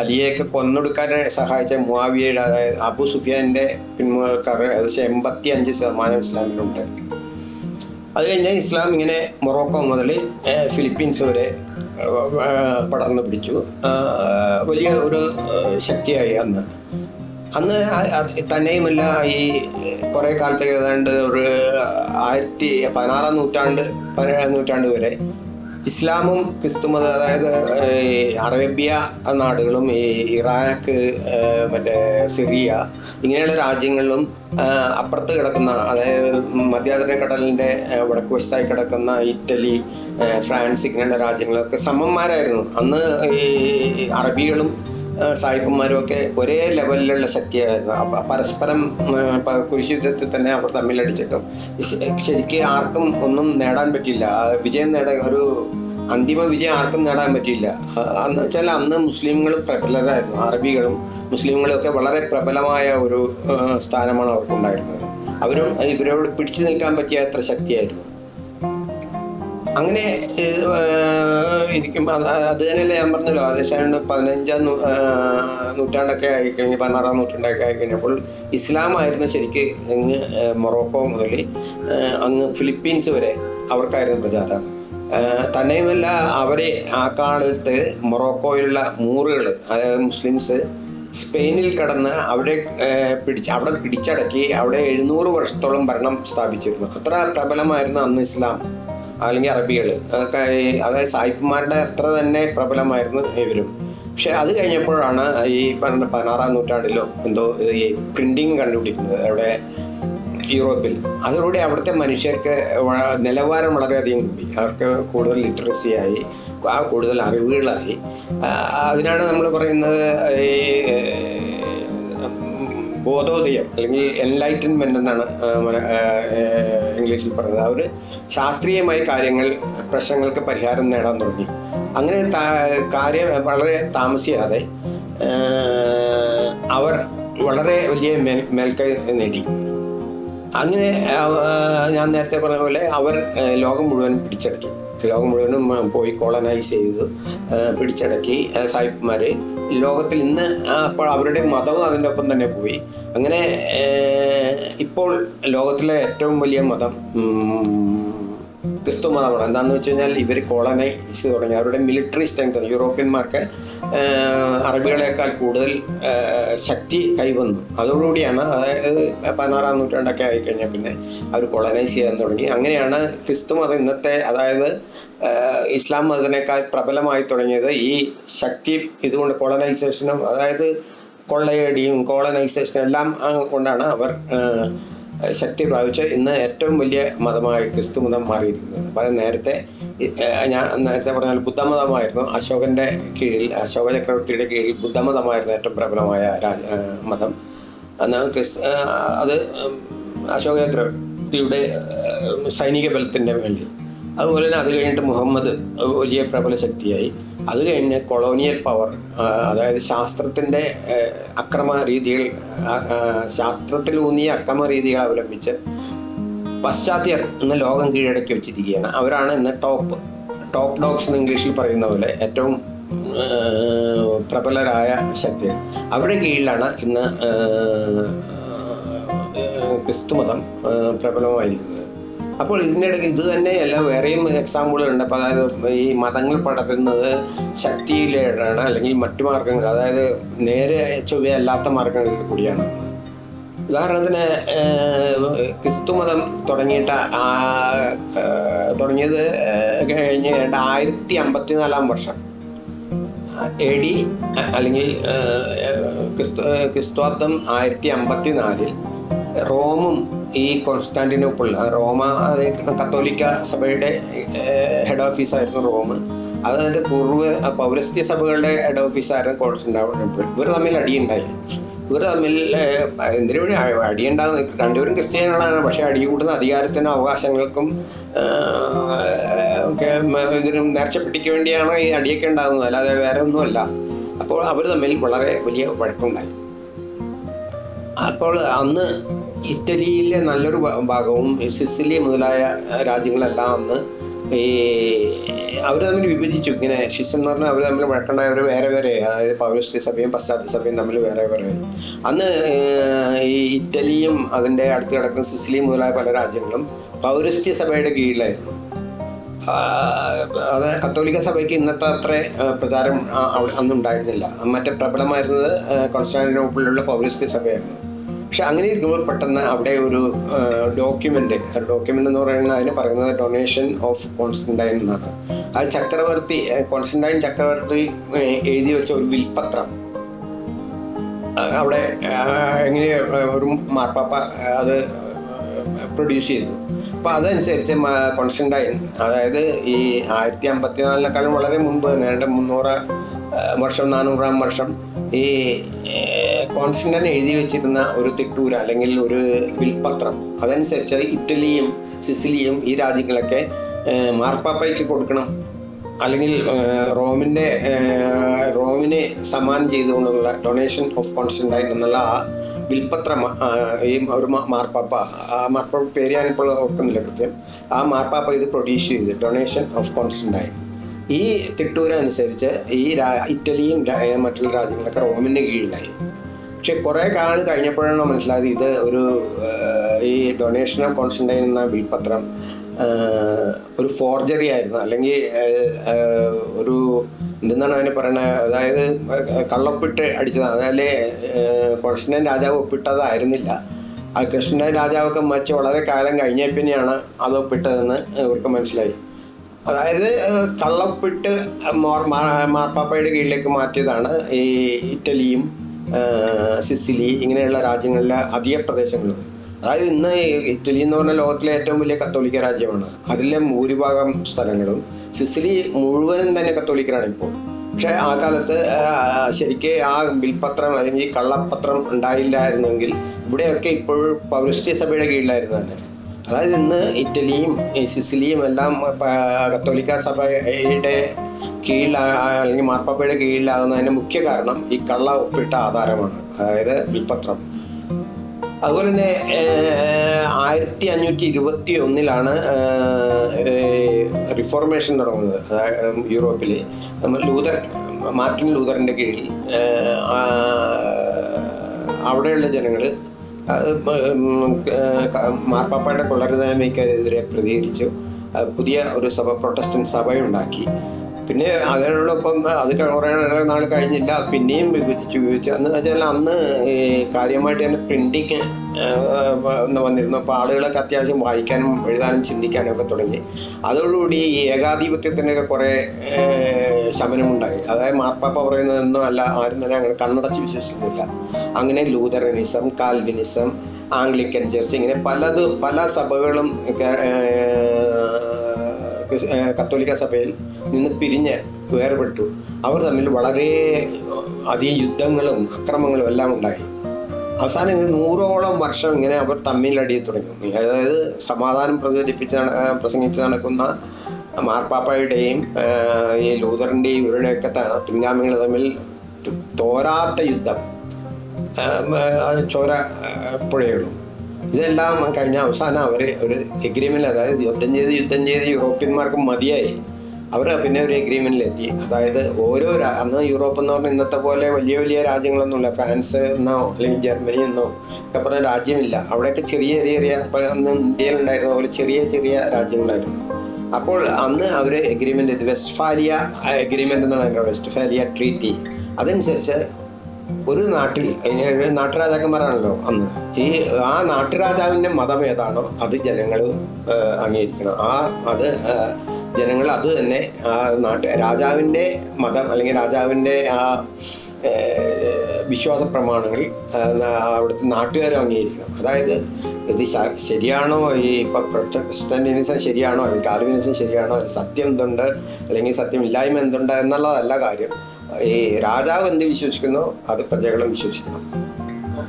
അലിയയൊക്കെ കൊന്നൊടുക്കാൻ സഹായിച്ച മുവാവിയയുടെ അതായത് അബു സുഫിയാന്റെ പിന്മുകൾക്കാർ ഏകദേശം എൺപത്തി അഞ്ച് ശതമാനം ഇസ്ലാമിലുണ്ട്. അത് കഴിഞ്ഞ് ഇസ്ലാം ഇങ്ങനെ മൊറോക്കോ മുതൽ ഫിലിപ്പീൻസ് വരെ പടർന്നു പിടിച്ചു. വലിയ ഒരു ശക്തിയായി അന്ന്. അന്ന് തന്നെയുമല്ല ഈ കുറേ കാലത്തേക്ക് ഏതാണ്ട് ഒരു ആയിരത്തി പതിനാറാം നൂറ്റാണ്ട് പതിനേഴാം നൂറ്റാണ്ട് വരെ ഇസ്ലാമും ക്രിസ്തുമത അതായത് അറേബ്യ നാടുകളും ഈ ഇറാഖ് മറ്റേ സിറിയ ഇങ്ങനെയുള്ള രാജ്യങ്ങളിലും അപ്പുറത്ത് കിടക്കുന്ന അതായത് മധ്യാതര കടലിന്റെ വടക്ക് വശത്തായി കിടക്കുന്ന ഇറ്റലി ഫ്രാൻസ് ഇങ്ങനെയുള്ള രാജ്യങ്ങളൊക്കെ സമന്മാരായിരുന്നു. അന്ന് ഈ അറബികളും സായിപ്പന്മാരും ഒക്കെ ഒരേ ലെവലിലുള്ള ശക്തിയായിരുന്നു. പരസ്പരം കുരിശുദ്ധത്തിൽ തന്നെ അവർ തമ്മിലടിച്ചിട്ടും. ശരിക്ക് ആർക്കും ഒന്നും നേടാൻ പറ്റിയില്ല. വിജയം നേടാൻ ഒരു അന്തിമ വിജയം ആർക്കും നേടാൻ പറ്റിയില്ല. എന്ന് വെച്ചാൽ അന്ന് മുസ്ലിങ്ങൾ പ്രബലരായിരുന്നു. അറബികളും മുസ്ലിങ്ങളും ഒക്കെ വളരെ പ്രബലമായ ഒരു സ്ഥാനമാണ് അവർക്കുണ്ടായിരുന്നത്. അവരും ഇവരോട് പിടിച്ചു നിൽക്കാൻ പറ്റിയ അത്ര ശക്തിയായിരുന്നു. അങ്ങനെ ഇരിക്കും അത് തന്നെയല്ലേ ഞാൻ പറഞ്ഞല്ലോ അതേശാണ്ട് പതിനഞ്ചാം നൂറ്റാണ്ടൊക്കെ ആയിക്കഴിഞ്ഞ് പതിനാറാം നൂറ്റാണ്ടൊക്കെ ആയിക്കഴിഞ്ഞപ്പോൾ ഇസ്ലാമായിരുന്നു ശരിക്ക് അങ്ങ് മൊറോക്കോ മുതൽ അങ്ങ് ഫിലിപ്പീൻസ് വരെ അവർക്കായിരുന്നു പ്രചാരം. തന്നെയുമല്ല അവരെ ആ കാലത്ത് മൊറോക്കോയിലുള്ള മൂറുകൾ അതായത് മുസ്ലിംസ് സ്പെയിനിൽ കടന്ന് അവിടെ പിടിച്ച് അവിടെ പിടിച്ചടക്കി അവിടെ എഴുന്നൂറ് വർഷത്തോളം ഭരണം സ്ഥാപിച്ചിരുന്നു. അത്ര പ്രബലമായിരുന്നു അന്ന് ഇസ്ലാം. അല്ലെങ്കിൽ അറബികൾ. അതൊക്കെ അതായത് സായിപ്പുമാരുടെ അത്ര തന്നെ പ്രബലമായിരുന്നു ഇവരും. പക്ഷെ അത് കഴിഞ്ഞപ്പോഴാണ് ഈ പറഞ്ഞ പതിനാറാം നൂറ്റാണ്ടിലോ എന്തോ ഈ പ്രിന്റിങ് കണ്ടുപിടിക്കുന്നത് അവിടെ യൂറോപ്പിൽ. അതിലൂടെ അവിടുത്തെ മനുഷ്യർക്ക് നിലവാരം വളരെയധികം കൂടി. അവർക്ക് കൂടുതൽ ലിറ്ററസി ആയി ആ കൂടുതൽ അറിവുകളായി. അതിനാണ് നമ്മൾ പറയുന്നത് ഈ ബോധോദയം അല്ലെങ്കിൽ എൻലൈറ്റൻമെന്റ് എന്നാണ് ഇംഗ്ലീഷിൽ പറയുന്നത് അവർ ശാസ്ത്രീയമായി കാര്യങ്ങൾ പ്രശ്നങ്ങൾക്ക് പരിഹാരം നേടാൻ തുടങ്ങി. അങ്ങനെ കാര്യം വളരെ താമസിയാതെ അവർ വളരെ വലിയ മേൽ മേൽക്കൈ നേടി. അങ്ങനെ ഞാൻ നേരത്തെ പറഞ്ഞ പോലെ അവർ ലോകം മുഴുവൻ പിടിച്ചടക്കി ലോകം മുഴുവനും പോയി കോളനൈസ് ചെയ്ത് പിടിച്ചടക്കി സായിപ്പുമാർ ലോകത്തിൽ ഇന്ന് അപ്പോൾ അവരുടെ മതവും അതിന്റെ ഒപ്പം തന്നെ പോയി. അങ്ങനെ ഇപ്പോൾ ലോകത്തിലെ ഏറ്റവും വലിയ മതം ക്രിസ്തു മതമാണ്. എന്താണെന്ന് വെച്ച് കഴിഞ്ഞാൽ ഇവർ കോളനൈസ് തുടങ്ങി. അവരുടെ മിലിറ്ററി സ്ട്രെങ്ത് യൂറോപ്യന്മാർക്ക് അറബികളെക്കാൾ കൂടുതൽ ശക്തി കൈവന്നു. അതോടുകൂടിയാണ് അതായത് പതിനാറാം നൂറ്റാണ്ടൊക്കെ ആയിക്കഴിഞ്ഞാൽ പിന്നെ അവർ കോളനൈസ് ചെയ്യാൻ തുടങ്ങി. അങ്ങനെയാണ് ക്രിസ്തു മതം ഇന്നത്തെ അതായത് ഇസ്ലാം മതത്തിനേക്കാൾ പ്രബലമായി തുടങ്ങിയത് ഈ ശക്തി ഇതുകൊണ്ട് കോളനൈസേഷനും അതായത് കൊള്ളയടിയും കോളനൈസേഷനും എല്ലാം കൊണ്ടാണ് അവർ ശക്തി പ്രാപിച്ച ഇന്ന് ഏറ്റവും വലിയ മതമായി ക്രിസ്തു മതം മാറിയിരിക്കുന്നത്. അപ്പം നേരത്തെ ഞാൻ നേരത്തെ പറഞ്ഞാൽ ബുദ്ധമതമായിരുന്നു. അശോകന്റെ കീഴിൽ അശോക ചക്രവർത്തിയുടെ കീഴിൽ ബുദ്ധമതമായിരുന്നു ഏറ്റവും പ്രബലമായ രാജ മതം. എന്നാൽ ക്രിസ് അത് അശോക ചക്രവർത്തിയുടെ സൈനിക ബലത്തിന്റെ മേളിൽ അതുപോലെ തന്നെ അത് കഴിഞ്ഞിട്ട് മുഹമ്മദ് വലിയ പ്രബല ശക്തിയായി. അത് കഴിഞ്ഞ് കൊളോണിയൽ പവർ അതായത് ശാസ്ത്രത്തിന്റെ അക്രമ രീതികൾ ശാസ്ത്രത്തിലൂന്നിയ അക്രമ രീതികൾ അവലംബിച്ച് പാശ്ചാത്യർ ഇന്ന് ലോകം കീഴടക്കി വെച്ചിരിക്കുകയാണ്. അവരാണ് ഇന്ന് ടോപ്പ് ടോപ്പ് ഡോഗ്സ് എന്ന് ഇംഗ്ലീഷിൽ പറയുന്ന പോലെ ഏറ്റവും പ്രബലരായ ശക്തികൾ. അവരുടെ കീഴിലാണ് ഇന്ന് ക്രിസ്തുമതം പ്രബലമായിരിക്കുന്നത്. അപ്പോൾ ഇതിനിടയ്ക്ക് ഇത് തന്നെയല്ല വേറെയും എക്സാമ്പിളുകളുണ്ട് അപ്പോൾ അതായത് ഈ മതങ്ങൾ പടരുന്നത് ശക്തിയിലാണ് അല്ലെങ്കിൽ മറ്റു മാർഗങ്ങൾ അതായത് നേരെ ചൊവ്വയല്ലാത്ത മാർഗങ്ങളിൽ കൂടിയാണ്. ഉദാഹരണത്തിന് ക്രിസ്തു മതം തുടങ്ങിയിട്ട് തുടങ്ങിയത് കഴിഞ്ഞ ആയിരത്തി അമ്പത്തിനാലാം വർഷം. എ ഡി അല്ലെങ്കിൽ ക്രിസ്തു ക്രിസ്തുവാദം ആയിരത്തി അമ്പത്തിനാലിൽ റോമും ഈ കോൺസ്റ്റാന്റിനോപ്പിൾ റോമ കത്തോലിക്ക സഭയുടെ ഹെഡ് ഓഫീസായിരുന്നു റോം അതായത് പൂർവ പൗരസ്ത്യ സഭകളുടെ ഹെഡ് ഓഫീസായിരുന്നു കോൺസ്റ്റാന്റിനോപ്പിൾ. ഇവർ തമ്മിൽ അടിയുണ്ടായി. ഇവർ തമ്മിൽ എന്തിനു വേണ്ടി അടിയുണ്ടാകുന്ന? രണ്ടുപേരും ക്രിസ്ത്യാനികളാണ് പക്ഷേ അടി കൂടുന്ന അധികാരത്തിനും അവകാശങ്ങൾക്കും ഇതിനും നേർച്ചപ്പെട്ടിക്ക് വേണ്ടിയാണ് ഈ അടിയൊക്കെ ഉണ്ടാകുന്നത്. അല്ലാതെ വേറെ ഒന്നുമല്ല. അപ്പോൾ അവർ തമ്മിൽ വളരെ വലിയ വഴക്കുണ്ടായി. അപ്പോൾ അന്ന് ഇറ്റലിയിലെ നല്ലൊരു ഭാഗവും സിസിലി മുതലായ രാജ്യങ്ങളെല്ലാം അന്ന് ഈ അവർ തമ്മിൽ വിഭജിച്ചു. ഇങ്ങനെ ഷിസം എന്ന് പറഞ്ഞാൽ അവർ തമ്മിൽ വഴക്കണ്ടായവർ വേറെ വേറെ അതായത് പൗരസ്ത്രീ സഭയും പശ്ചാത്യ സഭയും തമ്മിൽ വേറെ വേറെ. അന്ന് ഈ ഇറ്റലിയും അതിന്റെ അടുത്ത് കിടക്കുന്ന സിസിലി മുതലായ പല രാജ്യങ്ങളും പൗരസ്ത്യ സഭയുടെ കീഴിലായിരുന്നു. അത് കത്തോലിക്ക സഭയ്ക്ക് ഇന്നത്തെ അത്ര പ്രചാരം അന്നുണ്ടായിരുന്നില്ല. മറ്റേ പ്രബലമായിരുന്നത് കോൺസ്റ്റാന്റിനോപ്പിളിലുള്ള പൗരസ്ത്യ സഭയായിരുന്നു. പക്ഷെ അങ്ങനെ ഇരിക്കുമ്പോൾ പെട്ടെന്ന് അവിടെ ഒരു ഡോക്യുമെന്റ് ഡോക്യുമെന്റ് എന്ന് പറയുന്നത് അതിന് പറയുന്നത് ഡൊണേഷൻ ഓഫ് കോൺസ്റ്റന്റൈൻ എന്നാണ്. അത് ചക്രവർത്തി കോൺസ്റ്റന്റൈൻ ചക്രവർത്തി എഴുതി വെച്ച ഒരു വിൽപത്രം. അവിടെ എങ്ങനെ ഒരു മാർപ്പാപ്പ അത് പ്രൊഡ്യൂസ് ചെയ്തു. അപ്പോൾ അതനുസരിച്ച് കോൺസ്റ്റന്റായി അതായത് ഈ ആയിരത്തി അമ്പത്തിനാലിനേക്കാളും വളരെ മുമ്പ് തന്നെ രണ്ട് മുന്നൂറ് വർഷം നാനൂറാം വർഷം ഈ കോൺസ്റ്റന്റൈൻ എഴുതി വെച്ചിരുന്ന ഒരു തിട്ടൂര അല്ലെങ്കിൽ ഒരു വിൽപത്രം. അതനുസരിച്ച് ഇറ്റലിയും സിസിലിയും ഈ രാജ്യങ്ങളൊക്കെ മാർപ്പാപ്പയ്ക്ക് കൊടുക്കണം. അല്ലെങ്കിൽ റോമിന്റെ റോമിനെ സമ്മാനം ചെയ്തുകൊണ്ടുള്ള ഡൊണേഷൻ ഓഫ് കോൺസ്റ്റന്റൈൻ എന്നുള്ള ആ വിൽപത്രം ആ, ഈ ഒരു മാർപ്പാപ്പ ആ മാർപ്പാപ്പ പേര് ഞാനിപ്പോൾ ഓർക്കുന്നില്ല കൃത്യം. ആ മാർപ്പാപ്പ ഇത് പ്രൊഡ്യൂസ് ചെയ്ത് ഡൊണേഷൻ ഓഫ് കോൺസ്റ്റന്റായി ഈ തിട്ടൂര അനുസരിച്ച് ഈ ഇറ്റലിയും മറ്റുള്ള രാജ്യങ്ങളൊക്കെ റോമിന്റെ കീഴിലായി. പക്ഷെ കുറേ കാലം കഴിഞ്ഞപ്പോഴാണ് മനസ്സിലായത് ഇത് ഒരു ഈ ഡൊണേഷൻ ഓഫ് കോൺസ്റ്റന്റൈൻ എന്ന വിൽപത്രം ഏഹ്, ഒരു ഫോർജറി ആയിരുന്നു. അല്ലെങ്കിൽ ഒരു എന്തെന്നാണ് അതിന് പറയുന്നത് അതായത് കള്ളൊപ്പിട്ട് അടിച്ചതാണ് അതായത് കൃഷ്ണൻ രാജാവ് ഒപ്പിട്ടതായിരുന്നില്ല. ആ കൃഷ്ണൻ രാജാവൊക്കെ മരിച്ച് വളരെ കാലം കഴിഞ്ഞ പിന്നെയാണ് അത് ഒപ്പിട്ടതെന്ന് ഇവർക്ക് മനസ്സിലായി. അതായത് കള്ളപ്പിട്ട് മോർ മാർപ്പാപ്പയുടെ കീഴിലേക്ക് മാറ്റിയതാണ് ഈ ഇറ്റലിയും സിസിലി ഇങ്ങനെയുള്ള രാജ്യങ്ങളിലെ അധിക പ്രദേശങ്ങളും. അതായത് ഇന്ന് ഇറ്റലി എന്ന് പറഞ്ഞ ലോകത്തിലെ ഏറ്റവും വലിയ കത്തോലിക്ക രാജ്യമാണ്. അതിലെ ഭൂരിഭാഗം സ്ഥലങ്ങളും സിസിലി മുഴുവനും തന്നെ കത്തോലിക്കരാണ് ഇപ്പോൾ. പക്ഷേ ആ കാലത്ത് ശരിക്ക് ആ ബിൽപത്രം അല്ലെങ്കിൽ കള്ളപ്പത്രം ഉണ്ടായില്ലായിരുന്നെങ്കിൽ ഇവിടെയൊക്കെ ഇപ്പോൾ പൗരസ്ത്യ സഭയുടെ കീഴിലായിരുന്നു തന്നെ. അതായത് ഇന്ന് ഇറ്റലിയും സിസിലിയും എല്ലാം കത്തോലിക്ക സഭയുടെ കീഴിൽ അല്ലെങ്കിൽ മാർപ്പാപ്പയുടെ കീഴിലാകുന്നതിന് മുഖ്യ കാരണം ഈ കള്ള ഒപ്പിട്ട ആധാരമാണ്. അതായത് ബിൽപത്രം അതുപോലെ തന്നെ ആയിരത്തി അഞ്ഞൂറ്റി ഇരുപത്തി ഒന്നിലാണ് റിഫോർമേഷൻ തുടങ്ങുന്നത് യൂറോപ്പിൽ നമ്മൾ ലൂതർ മാർട്ടിൻ ലൂതറിന്റെ കീഴിൽ അവിടെയുള്ള ജനങ്ങൾ മാർപ്പാപ്പയുടെ കൊള്ളരുതായ്മയ്ക്കെതിരെ പ്രതികരിച്ചു. പുതിയ ഒരു സഭ പ്രൊട്ടസ്റ്റന്റ് സഭയുണ്ടാക്കി. പിന്നെ അതിനോടൊപ്പം അത് കുറേ നാൾ കഴിഞ്ഞില്ല പിന്നെയും അന്ന് വെച്ചാൽ അന്ന് കാര്യമായിട്ട് തന്നെ പ്രിന്റിങ് വന്നിരുന്നു അപ്പോൾ ആളുകളൊക്കെ അത്യാവശ്യം വായിക്കാനും എഴുതാനും ചിന്തിക്കാനും ഒക്കെ തുടങ്ങി. അതോടുകൂടി ഈ ഏകാധിപത്യത്തിനൊക്കെ കുറേ ശമനമുണ്ടായി. അതായത് മാർപ്പാപ്പ പറയുന്നതൊന്നും അല്ല ആരും തന്നെ അങ്ങനെ കണ്ണടച്ച് വിശ്വസിക്കുന്നില്ല. അങ്ങനെ ലൂതറനിസം കാൽവിനിസം ആംഗ്ലിക്കൻ ചർച്ച് ഇങ്ങനെ പലത് പല സഭകളും കത്തോലിക്ക സഭയിൽ നിന്ന് പിരിഞ്ഞ് വേർപെട്ടു. അവർ തമ്മിൽ വളരെ അധികം യുദ്ധങ്ങളും അക്രമങ്ങളും എല്ലാം ഉണ്ടായി. അവസാനം ഇത് നൂറോളം വർഷം ഇങ്ങനെ അവർ തമ്മിലടി തുടങ്ങി. അതായത് സമാധാനം പ്രചരിപ്പിച്ച് പ്രസംഗിച്ച് നടക്കുന്ന മാർപ്പാപ്പയുടെയും ഈ ലൂതറിന്റെയും ഇവരുടെയൊക്കെ പിൻഗാമികൾ തമ്മിൽ തോരാത്ത യുദ്ധം. ചോര പുഴയുള്ളൂ ഇതെല്ലാം കഴിഞ്ഞ അവസാനം അവർ ഒരു എഗ്രിമെന്റ് അതായത് യുദ്ധം ചെയ്ത് യുദ്ധം ചെയ്ത് യൂറോപ്യന്മാർക്ക് മതിയായി. അവർ പിന്നെ ഒരു എഗ്രിമെന്റിലെത്തി അതായത് ഓരോ അന്ന് യൂറോപ്പ് എന്ന് പറഞ്ഞാൽ ഇന്നത്തെ പോലെ വലിയ വലിയ രാജ്യങ്ങളൊന്നുമില്ല. ഫ്രാൻസ് എന്നോ അല്ലെങ്കിൽ ജർമ്മനി എന്നോ ഒക്കെ പറഞ്ഞ രാജ്യമില്ല. അവിടെയൊക്കെ ചെറിയ ചെറിയ ചെറിയ അന്ന് ഇന്ത്യയിലുണ്ടായിരുന്ന പോലെ ചെറിയ ചെറിയ രാജ്യങ്ങളായിരുന്നു. അപ്പോൾ അന്ന് അവർ എഗ്രിമെന്റ് വെസ്റ്റ്ഫാലിയ എഗ്രിമെന്റ് എന്നാണ് വെസ്റ്റ്ഫാലിയ ട്രീറ്റി അതനുസരിച്ച് ഒരു നാട്ടിൽ നാട്ടുരാജാക്കന്മാരാണല്ലോ അന്ന്. ഈ ആ നാട്ടുരാജാവിന്റെ മതം ഏതാണോ അത് ജനങ്ങൾ അംഗീകരിക്കണം. ആ അത് ജനങ്ങൾ അത് തന്നെ ആ നാട്ട് രാജാവിന്റെ മതം അല്ലെങ്കിൽ രാജാവിന്റെ ആ വിശ്വാസ പ്രമാണങ്ങൾ അവിടുത്തെ നാട്ടുകാരും അംഗീകരിക്കണം. അതായത് ഇത് ശരിയാണോ ഈ ഇപ്പം പ്രൊട്ടസ്റ്റന്റിനിസം ശരിയാണോ അല്ലെങ്കിൽ കാർവിനിസം ശരിയാണോ? സത്യം എന്തുണ്ട്? അല്ലെങ്കിൽ സത്യമില്ലായ്മ എന്തുണ്ട്? എന്നുള്ളതല്ല കാര്യം. ഈ രാജാവ് എന്ത് വിശ്വസിക്കുന്നു? അത് പ്രജകളും വിശ്വസിക്കുന്നു.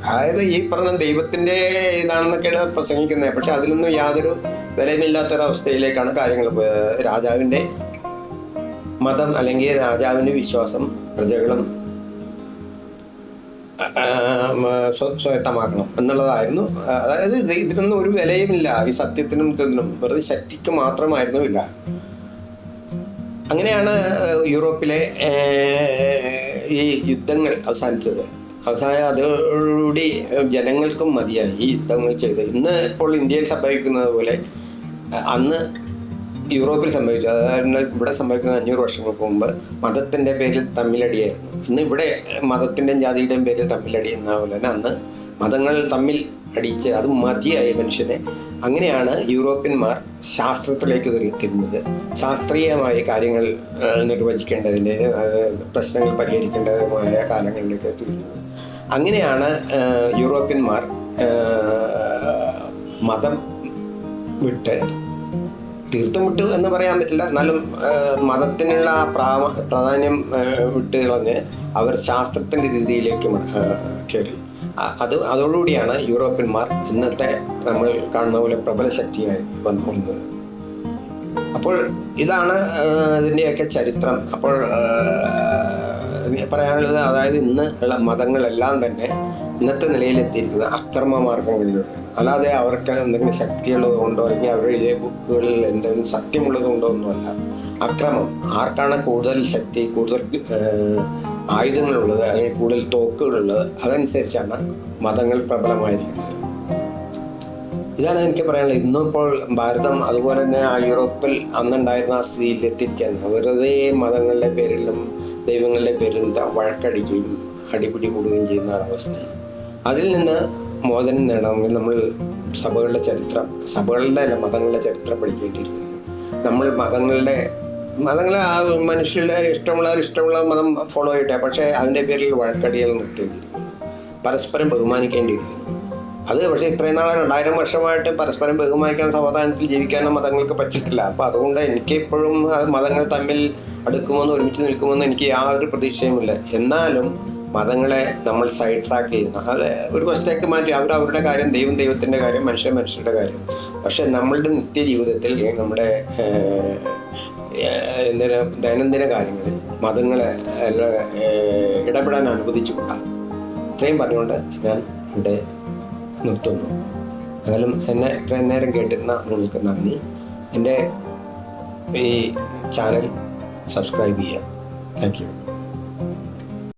അതായത് ഈ പറഞ്ഞ ദൈവത്തിന്റെ ഇതാണെന്നൊക്കെയാണ് പ്രസംഗിക്കുന്നത്. പക്ഷെ അതിലൊന്നും യാതൊരു വിലയുമില്ലാത്തൊരവസ്ഥയിലേക്കാണ് കാര്യങ്ങൾ പോയത് രാജാവിന്റെ മതം അല്ലെങ്കിൽ രാജാവിന്റെ വിശ്വാസം പ്രജകളും സ്വയത്തമാക്കണം സ്വ- സ്വായത്തമാക്കണം എന്നുള്ളതായിരുന്നു. അതായത് ഇതിനൊന്നും ഒരു വിലയുമില്ല. ഈ സത്യത്തിനും ഇതിനും വെറുതെ ശക്തിക്ക് മാത്രമായിരുന്നു ഇല്ല അങ്ങനെയാണ് യൂറോപ്പിലെ ഈ യുദ്ധങ്ങൾ അവസാനിച്ചത്. അവസാനം അതോടുകൂടി ജനങ്ങൾക്കും മതിയായി ഈ യുദ്ധങ്ങൾ ചെയ്ത് ഇന്ന് ഇപ്പോൾ ഇന്ത്യയിൽ സംഭവിക്കുന്നത് പോലെ അന്ന് യൂറോപ്പിൽ സംഭവിച്ചു. അതായത് ഇവിടെ സംഭവിക്കുന്ന അഞ്ഞൂറ് വർഷങ്ങൾക്ക് മുമ്പ് മതത്തിന്റെ പേരിൽ തമ്മിലടിയായിരുന്നു. ഇന്ന് ഇവിടെ മതത്തിന്റെയും ജാതിയുടെയും പേരിൽ തമ്മിലടി എന്ന പോലെ തന്നെ അന്ന് മതങ്ങൾ തമ്മിൽ അടിച്ച് അത് മതിയായ മനുഷ്യനെ അങ്ങനെയാണ് യൂറോപ്യന്മാർ ശാസ്ത്രത്തിലേക്ക് തിരി- തിരിഞ്ഞത് ശാസ്ത്രീയമായി കാര്യങ്ങൾ നിർവചിക്കേണ്ടതിന്റെ പ്രശ്നങ്ങൾ പരിഹരിക്കേണ്ടതുമായ കാലങ്ങളിലേക്ക് തിരിഞ്ഞത് അങ്ങനെയാണ് യൂറോപ്യന്മാർ മതം വിട്ട് തീർത്തും വിട്ടു എന്ന് പറയാൻ പറ്റില്ല. എന്നാലും മതത്തിനുള്ള പ്രാമ പ്രാധാന്യം വിട്ടുകളഞ്ഞ് വിട്ട് കളഞ്ഞ് അവർ ശാസ്ത്രത്തിന്റെ രീതിയിലേക്ക് കയറി അത് അതോടുകൂടിയാണ് യൂറോപ്യന്മാർ ഇന്നത്തെ നമ്മൾ കാണുന്ന പോലെ പ്രബല ശക്തിയായി വന്നുകൊണ്ടത് അപ്പോൾ ഇതാണ് ഇതിന്റെയൊക്കെ ചരിത്രം. അപ്പോൾ പറയാനുള്ളത് അതായത് ഇന്ന് ഉള്ള മതങ്ങളെല്ലാം തന്നെ ഇന്നത്തെ നിലയിലെത്തിയിരിക്കുന്ന അക്രമ മാർഗങ്ങളിലൂടെ അല്ലാതെ അവർക്ക് എന്തെങ്കിലും ശക്തിയുള്ളത് കൊണ്ടോ അല്ലെങ്കിൽ അവരുടെ ബുക്കുകളിൽ എന്തെങ്കിലും സത്യമുള്ളത് കൊണ്ടോ ഒന്നുമല്ല. അക്രമം. ആർക്കാണ് കൂടുതൽ ശക്തി കൂടുതൽ ആയുധങ്ങളുള്ളത് അല്ലെങ്കിൽ കൂടുതൽ തോക്കുകളുള്ളത് അതനുസരിച്ചാണ് മതങ്ങൾ പ്രബലമായിരിക്കുന്നത്. ഇതാണ് എനിക്ക് പറയാനുള്ളത്. ഇന്നും ഇപ്പോൾ ഭാരതം അതുപോലെ തന്നെ ആ യൂറോപ്പിൽ അന്നുണ്ടായിരുന്ന ആ സ്ഥിതിയിൽ വെറുതെ മതങ്ങളുടെ പേരിലും ദൈവങ്ങളുടെ പേരിലും വഴക്കടിക്കുകയും അടിപിടി കൂടുകയും ചെയ്യുന്ന അവസ്ഥ. അതിൽ നിന്ന് മോചനം നേടണമെങ്കിൽ നമ്മൾ സഭകളുടെ ചരിത്രം സഭകളുടെ അല്ല മതങ്ങളുടെ ചരിത്രം പഠിക്കേണ്ടിയിരിക്കുന്നു. നമ്മൾ മതങ്ങളുടെ മതങ്ങളെ ആ മനുഷ്യരുടെ ഇഷ്ടമുള്ള ഇഷ്ടമുള്ള മതം ഫോളോ ചെയ്യട്ടെ. പക്ഷേ അതിന്റെ പേരിൽ വഴക്കടികൾ നിർത്തേണ്ടിയിരിക്കുന്നു പരസ്പരം ബഹുമാനിക്കേണ്ടിയിരിക്കുന്നു അത് പക്ഷേ ഇത്രയും നാളെ രണ്ടായിരം വർഷമായിട്ട് പരസ്പരം ബഹുമാനിക്കാൻ സമാധാനത്തിൽ ജീവിക്കാൻ മതങ്ങൾക്ക് പറ്റിയിട്ടില്ല. അപ്പോൾ അതുകൊണ്ട് എനിക്ക് ഇപ്പോഴും മതങ്ങൾ തമ്മിൽ അടുക്കുമെന്ന് ഒരുമിച്ച് നിൽക്കുമെന്ന് എനിക്ക് യാതൊരു പ്രതീക്ഷയുമില്ല. എന്നാലും മതങ്ങളെ നമ്മൾ സൈഡ് ട്രാക്ക് ചെയ്യുന്നു അത് ഒരു വശത്തേക്ക് മാറ്റി അവർ അവരുടെ കാര്യം ദൈവം ദൈവത്തിന്റെ കാര്യം മനുഷ്യൻ മനുഷ്യരുടെ കാര്യം. പക്ഷേ നമ്മളുടെ നിത്യജീവിതത്തിൽ നമ്മുടെ ദൈനംദിന കാര്യങ്ങളിൽ മതങ്ങളെ ഇടപെടാൻ അനുവദിച്ചുകൂടാ ഇത്രയും പറഞ്ഞുകൊണ്ട് ഞാൻ ഇവിടെ നിർത്തുന്നു. ഏതായാലും എന്നെ ഇത്രയും നേരം കേട്ടിരുന്ന നിങ്ങൾക്ക് നന്ദി. എന്റെ ഈ ചാനൽ സബ്സ്ക്രൈബ് ചെയ്യുക. Thank you.